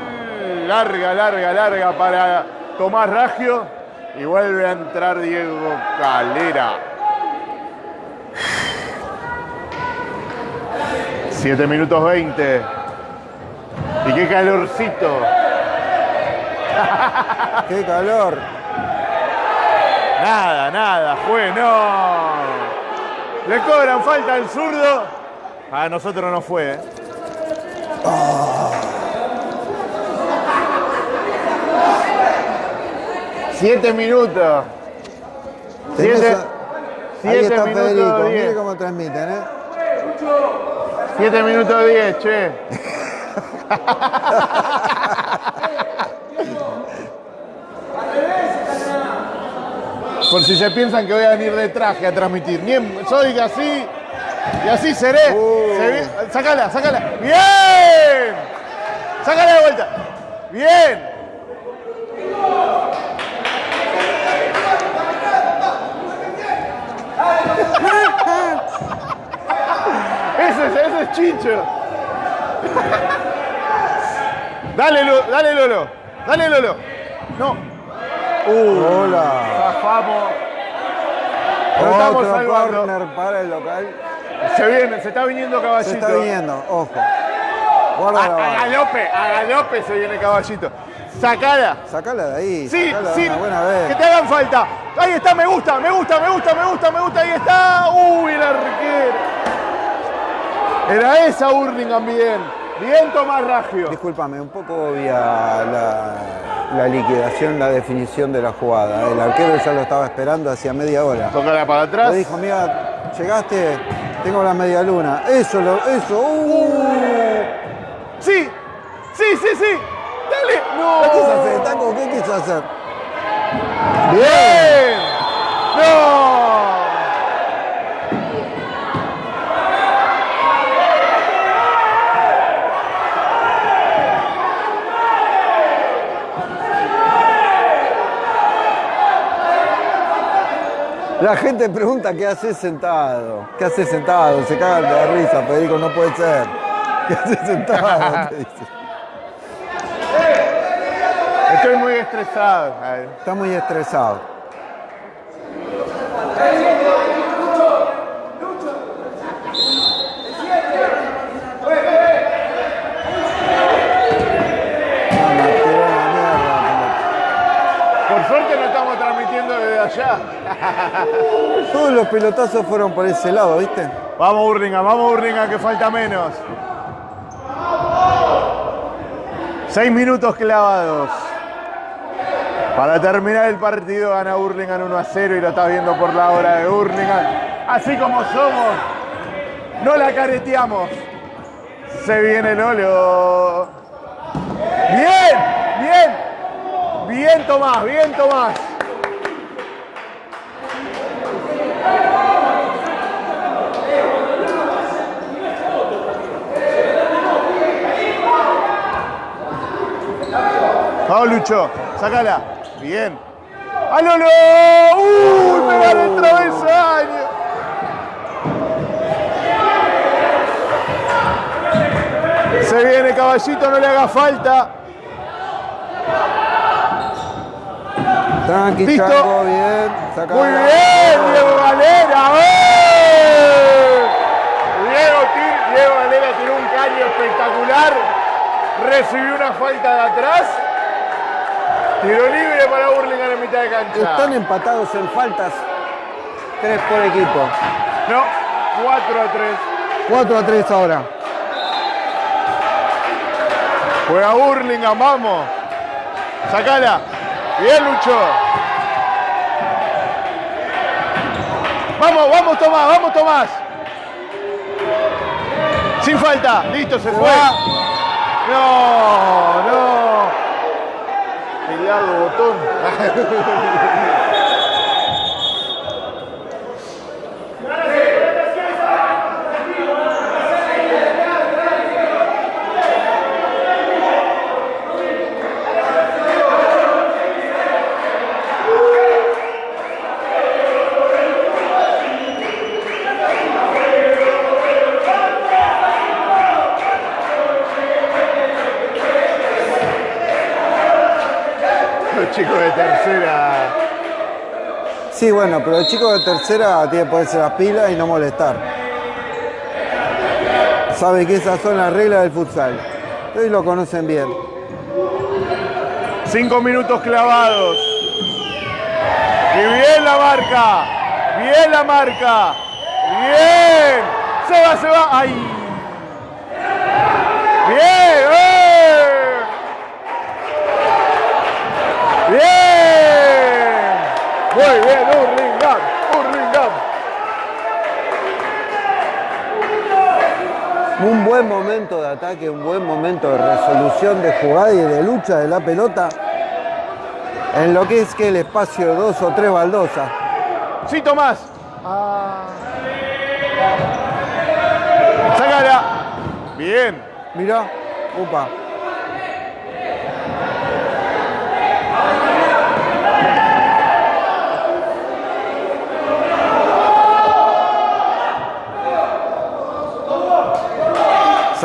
Larga, larga, larga para Tomás Raggio. Y vuelve a entrar Diego Calera. 7 minutos 20. Y qué calorcito. ¡Qué calor! Nada, nada, juez, no. Le cobran falta al zurdo. A nosotros no fue, ¿eh? Siete minutos. Siete, siete está minutos Federico, mire diez. cómo transmiten, ¿eh? Siete minutos diez, che. Por si se piensan que voy a venir de traje a transmitir. Ni en- soy así y así seré. Uh. Se Sácala, sácala. ¡Bien! Sácala de vuelta. ¡Bien! Ese es, ese es Chicho. Dale, Lu- dale, Lolo. Dale, Lolo. No. Hola. Zafamos. Otro corner para el local. Se viene, se está viniendo caballito. Se está viniendo, ojo. Guarda A, la a galope, a galope se viene caballito. Sacala. Sacala de ahí. Sí, sí. una buena vez. Que te hagan falta. Ahí está, me gusta, me gusta, me gusta, me gusta, me gusta. Ahí está. Uy, el arquero. Era esa Hurlingham bien. Bien Tomás Raggio. Discúlpame, un poco obvia la, la liquidación, la definición de la jugada. El arquero ya lo estaba esperando hacía media hora. Tócala para atrás. Le dijo, mira, llegaste, tengo la media luna. Eso, lo, eso. Uh. Sí, sí, sí, sí. Dale. No. ¿Qué quiso hacer, Taco? ¿Qué quiso hacer? Bien. No. La gente pregunta qué haces sentado. ¿Qué haces sentado? Se cagan de risa, Federico, no puede ser. ¿Qué haces sentado? Te dice. Estoy muy estresado. Está muy estresado. Allá. Todos los pelotazos fueron por ese lado, ¿viste? Vamos Hurlingham, vamos Hurlingham que falta menos. Seis minutos clavados. Para terminar el partido gana Hurlingham 1 a 0 y lo estás viendo por la hora de Hurlingham. Así como somos, no la careteamos. Se viene Lolo. Bien, bien. Bien Tomás, bien Tomás. Vamos, Lucho. Sácala. Bien. ¡A Lolo! ¡Uy! ¡Me gana el travesaño! Se viene Caballito, no le haga falta. Tranqui, Listo. Chango, bien. Sacala. Muy bien, Diego Valera. ¡Eh! Diego, Diego Valera tiró un caño espectacular. Recibió una falta de atrás. Tiro libre para Burlingame en mitad de cancha. Están empatados en faltas. Tres por equipo. No, 4 a 3. 4 a 3 ahora. Juega Burlingame, vamos. Sacala. Bien, Lucho. Vamos, vamos, Tomás, vamos, Tomás. Sin falta. Listo, se fue. No, no. Botón. Los chicos de tercera. Sí, bueno, pero el chico de tercera tiene que ponerse las pilas y no molestar. sabe que esas son las reglas del futsal. Ustedes lo conocen bien. Cinco minutos clavados. Y bien la marca. Bien la marca. Bien. Se va, se va. ¡Ay! Bien. ¡eh! Bien. Muy bien, Hurlingham. Hurlingham. Un buen momento de ataque, un buen momento de resolución de jugada y de lucha de la pelota en lo que es que el espacio de dos o tres baldosas. Sí, Tomás. Sácala. Bien. Mirá, upa.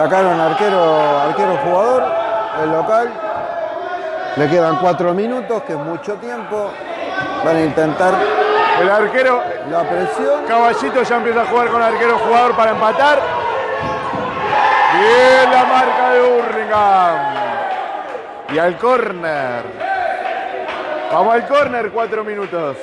Sacaron arquero, arquero jugador, el local. Le quedan cuatro minutos, que es mucho tiempo. Van a intentar El arquero, la presión. Caballito ya empieza a jugar con arquero jugador para empatar. Bien la marca de Hurlingham. Y al córner. Vamos al córner, cuatro minutos.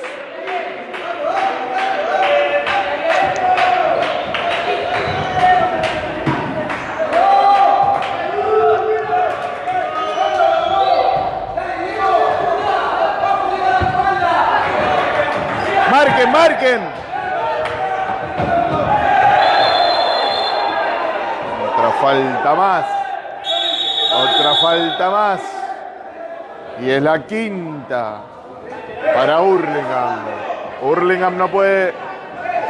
Marquen. Otra falta más. Otra falta más. Y es la quinta para Hurlingham. Hurlingham no puede.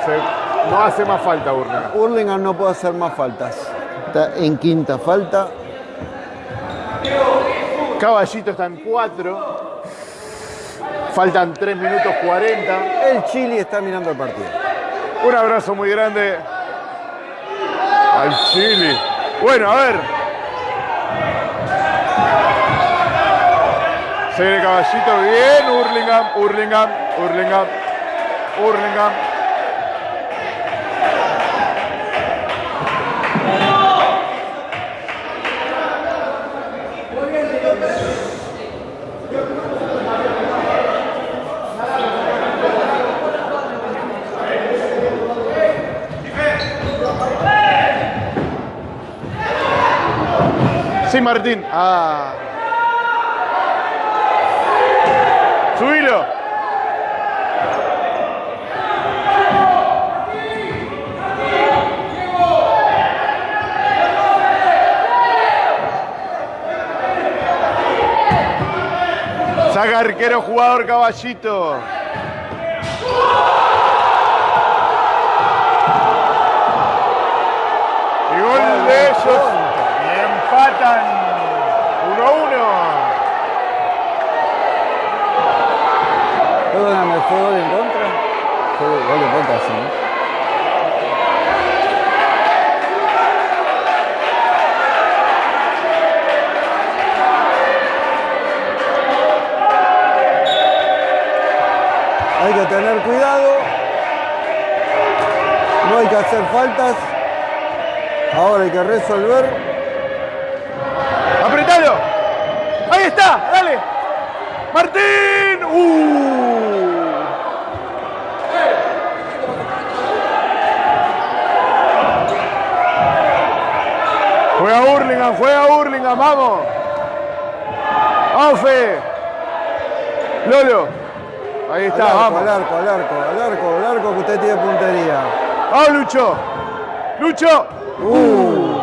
se- no hace más falta Hurlingham. Hurlingham no puede hacer más faltas. Está en quinta falta. Caballito está en cuatro. Faltan 3 minutos 40. El Chile está mirando el partido. Un abrazo muy grande al Chile. Bueno, a ver. Se viene caballito bien. Hurlingham, Hurlingham, Hurlingham, Hurlingham. Martín. Ah. Subilo. Saca arquero jugador caballito. Y gol de ellos. Y empatan 1-1. Perdóname, ¿fue gol en contra? Fue gol en contra, sí. ¿no? Hay que tener cuidado. No hay que hacer faltas. Ahora hay que resolver. ¡Apretalo! ¡Ahí está! ¡Dale! ¡Martín! ¡Uh! Juega Hurlingham, juega Hurlingham, vamos. Vamos, Fe. Lolo. Ahí está, al arco, vamos. al arco, al arco, al arco, al arco que usted tiene puntería. Vamos, Lucho. Lucho. Uh,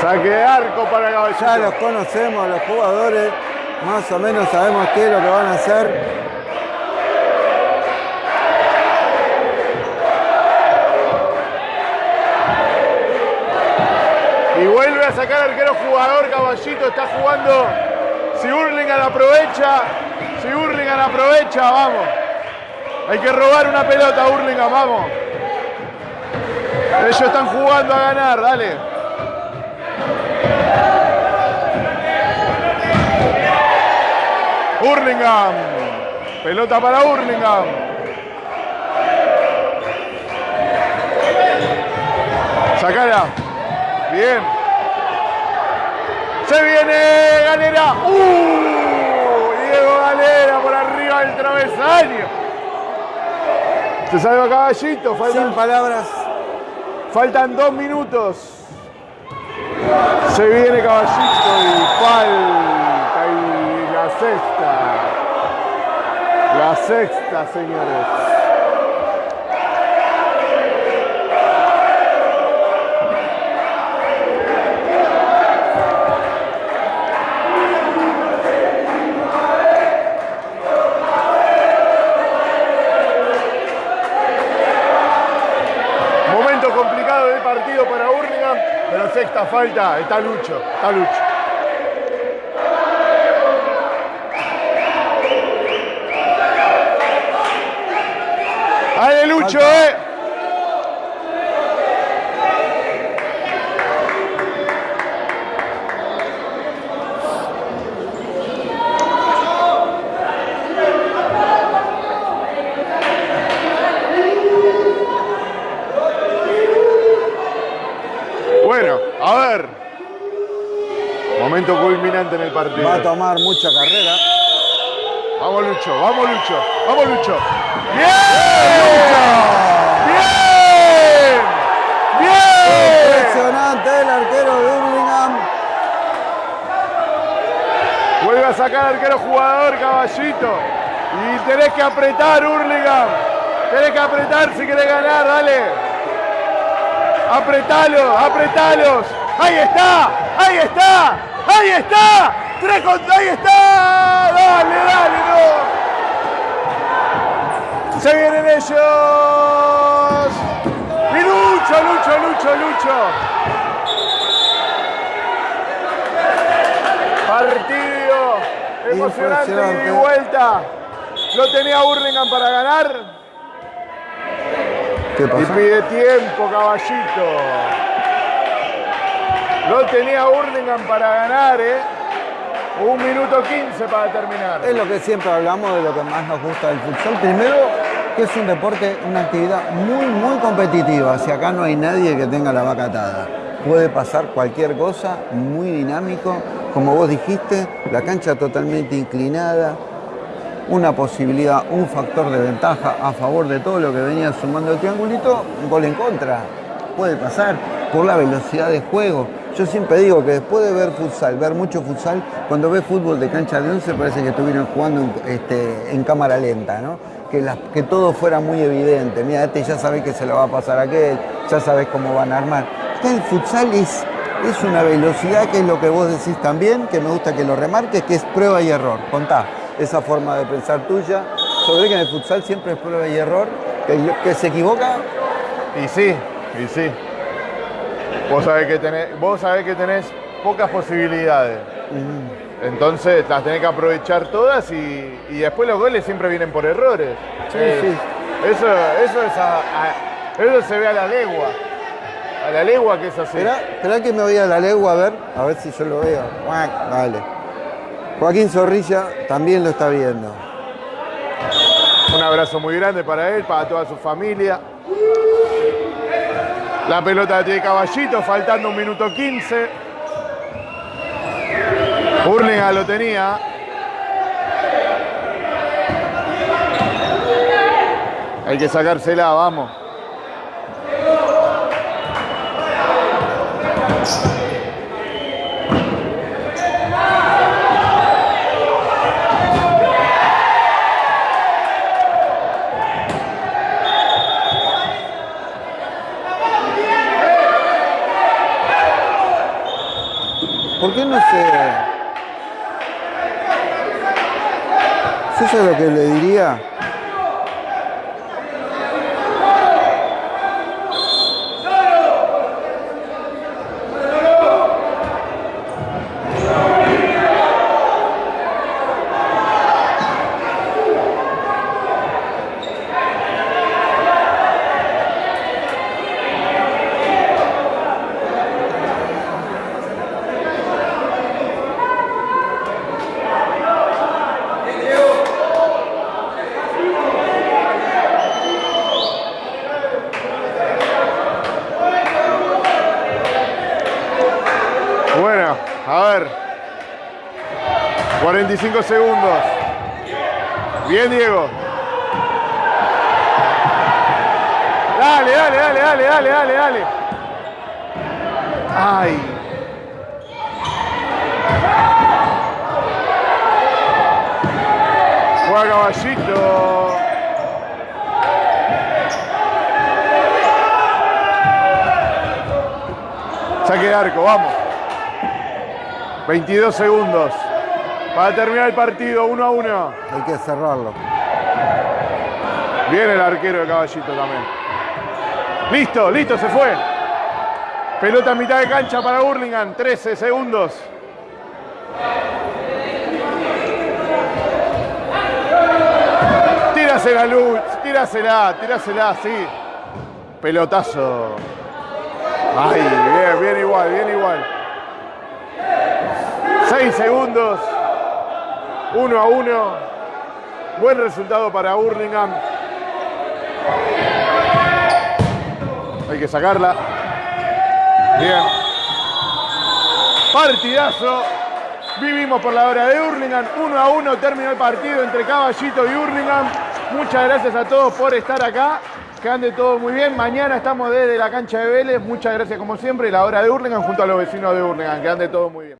Saque de arco para ya Caballito. los conocemos, los jugadores, más o menos sabemos qué es lo que van a hacer. Vuelve a sacar arquero jugador, Caballito está jugando. Si Hurlingham aprovecha, si Hurlingham aprovecha, vamos. Hay que robar una pelota, Hurlingham, vamos. Ellos están jugando a ganar, dale. Hurlingham. Pelota para Hurlingham. Sacala. Bien. Se viene Galera. ¡Uh! Diego Galera por arriba del travesaño. Se salva Caballito. Faltan, Sin palabras. faltan dos minutos. Se viene Caballito y falta. Y la sexta. La sexta, señores. Falta, está Lucho, está Lucho. ¡Ale Lucho, eh! Bueno, a ver. Momento culminante en el partido. Va a tomar mucha carrera. Vamos Lucho, vamos Lucho, vamos Lucho. ¡Bien! ¡Bien! ¡Bien! Impresionante el arquero de Hurlingham. Vuelve a sacar arquero jugador, caballito. Y tenés que apretar, Hurlingham. Tenés que apretar si querés ganar, dale. Apretalo, apretalos. Ahí está, ahí está, ahí está. Tres contra, ahí está. Dale, dale, no. Se vienen ellos. Y Lucho, Lucho, Lucho, Lucho. Partido emocionante y vuelta. Lo tenía Hurlingham para ganar. ¿Qué Y pasa? pide tiempo, caballito. Lo tenía Hurlingham para ganar, ¿eh? Un minuto 15 para terminar. Es lo que siempre hablamos de lo que más nos gusta del futsal. Primero, que es un deporte, una actividad muy, muy competitiva. Si acá no hay nadie que tenga la vaca atada. Puede pasar cualquier cosa, muy dinámico. Como vos dijiste, la cancha totalmente inclinada. Una posibilidad, un factor de ventaja a favor de todo lo que venía sumando el triangulito, un gol en contra. Puede pasar por la velocidad de juego. Yo siempre digo que después de ver futsal, ver mucho futsal, cuando ves fútbol de cancha de 11 parece que estuvieran jugando en, este, en cámara lenta, ¿no? Que, que todo fuera muy evidente. Mira, este ya sabes que se lo va a pasar a aquel, ya sabes cómo van a armar. Acá el futsal es, es una velocidad que es lo que vos decís también, que me gusta que lo remarques, que es prueba y error. Contá esa forma de pensar tuya. Sobre que en el futsal siempre es prueba y error, que, que se equivoca Y sí, y sí. Vos sabés que tenés, vos sabés que tenés pocas posibilidades. Entonces las tenés que aprovechar todas y, y después los goles siempre vienen por errores. Sí, Eh, sí. Eso, eso, es a- a- eso se ve a la legua. A la legua que es así. Esperá, que me voy a la legua a ver, a ver si yo lo veo. Dale. Joaquín Zorrilla también lo está viendo. Un abrazo muy grande para él, para toda su familia. La pelota de Caballito, faltando un minuto 15. Hurlingham lo tenía. Hay que sacársela, vamos. ¿Por qué no se.? ¿Sí ¿Eso es lo que le diría? 45 segundos. Bien, Diego. Dale, dale, dale, dale, dale, dale, dale. Ay. Juega caballito. Saque de arco, vamos. 22 segundos. Para terminar el partido, 1 a 1. Hay que cerrarlo. Viene el arquero de caballito también. Listo, listo, se fue. Pelota en mitad de cancha para Hurlingham, 13 segundos. Tírasela, Luz, tírasela, tírasela, sí. Pelotazo. Ay, bien, bien igual, bien igual. 6 segundos. 1 a 1. Buen resultado para Hurlingham. Hay que sacarla. Bien. Partidazo. Vivimos por la hora de Hurlingham. 1 a 1 terminó el partido entre Caballito y Hurlingham. Muchas gracias a todos por estar acá. Que ande todo muy bien. Mañana estamos desde la cancha de Vélez. Muchas gracias como siempre. La hora de Hurlingham junto a los vecinos de Hurlingham. Que ande todo muy bien.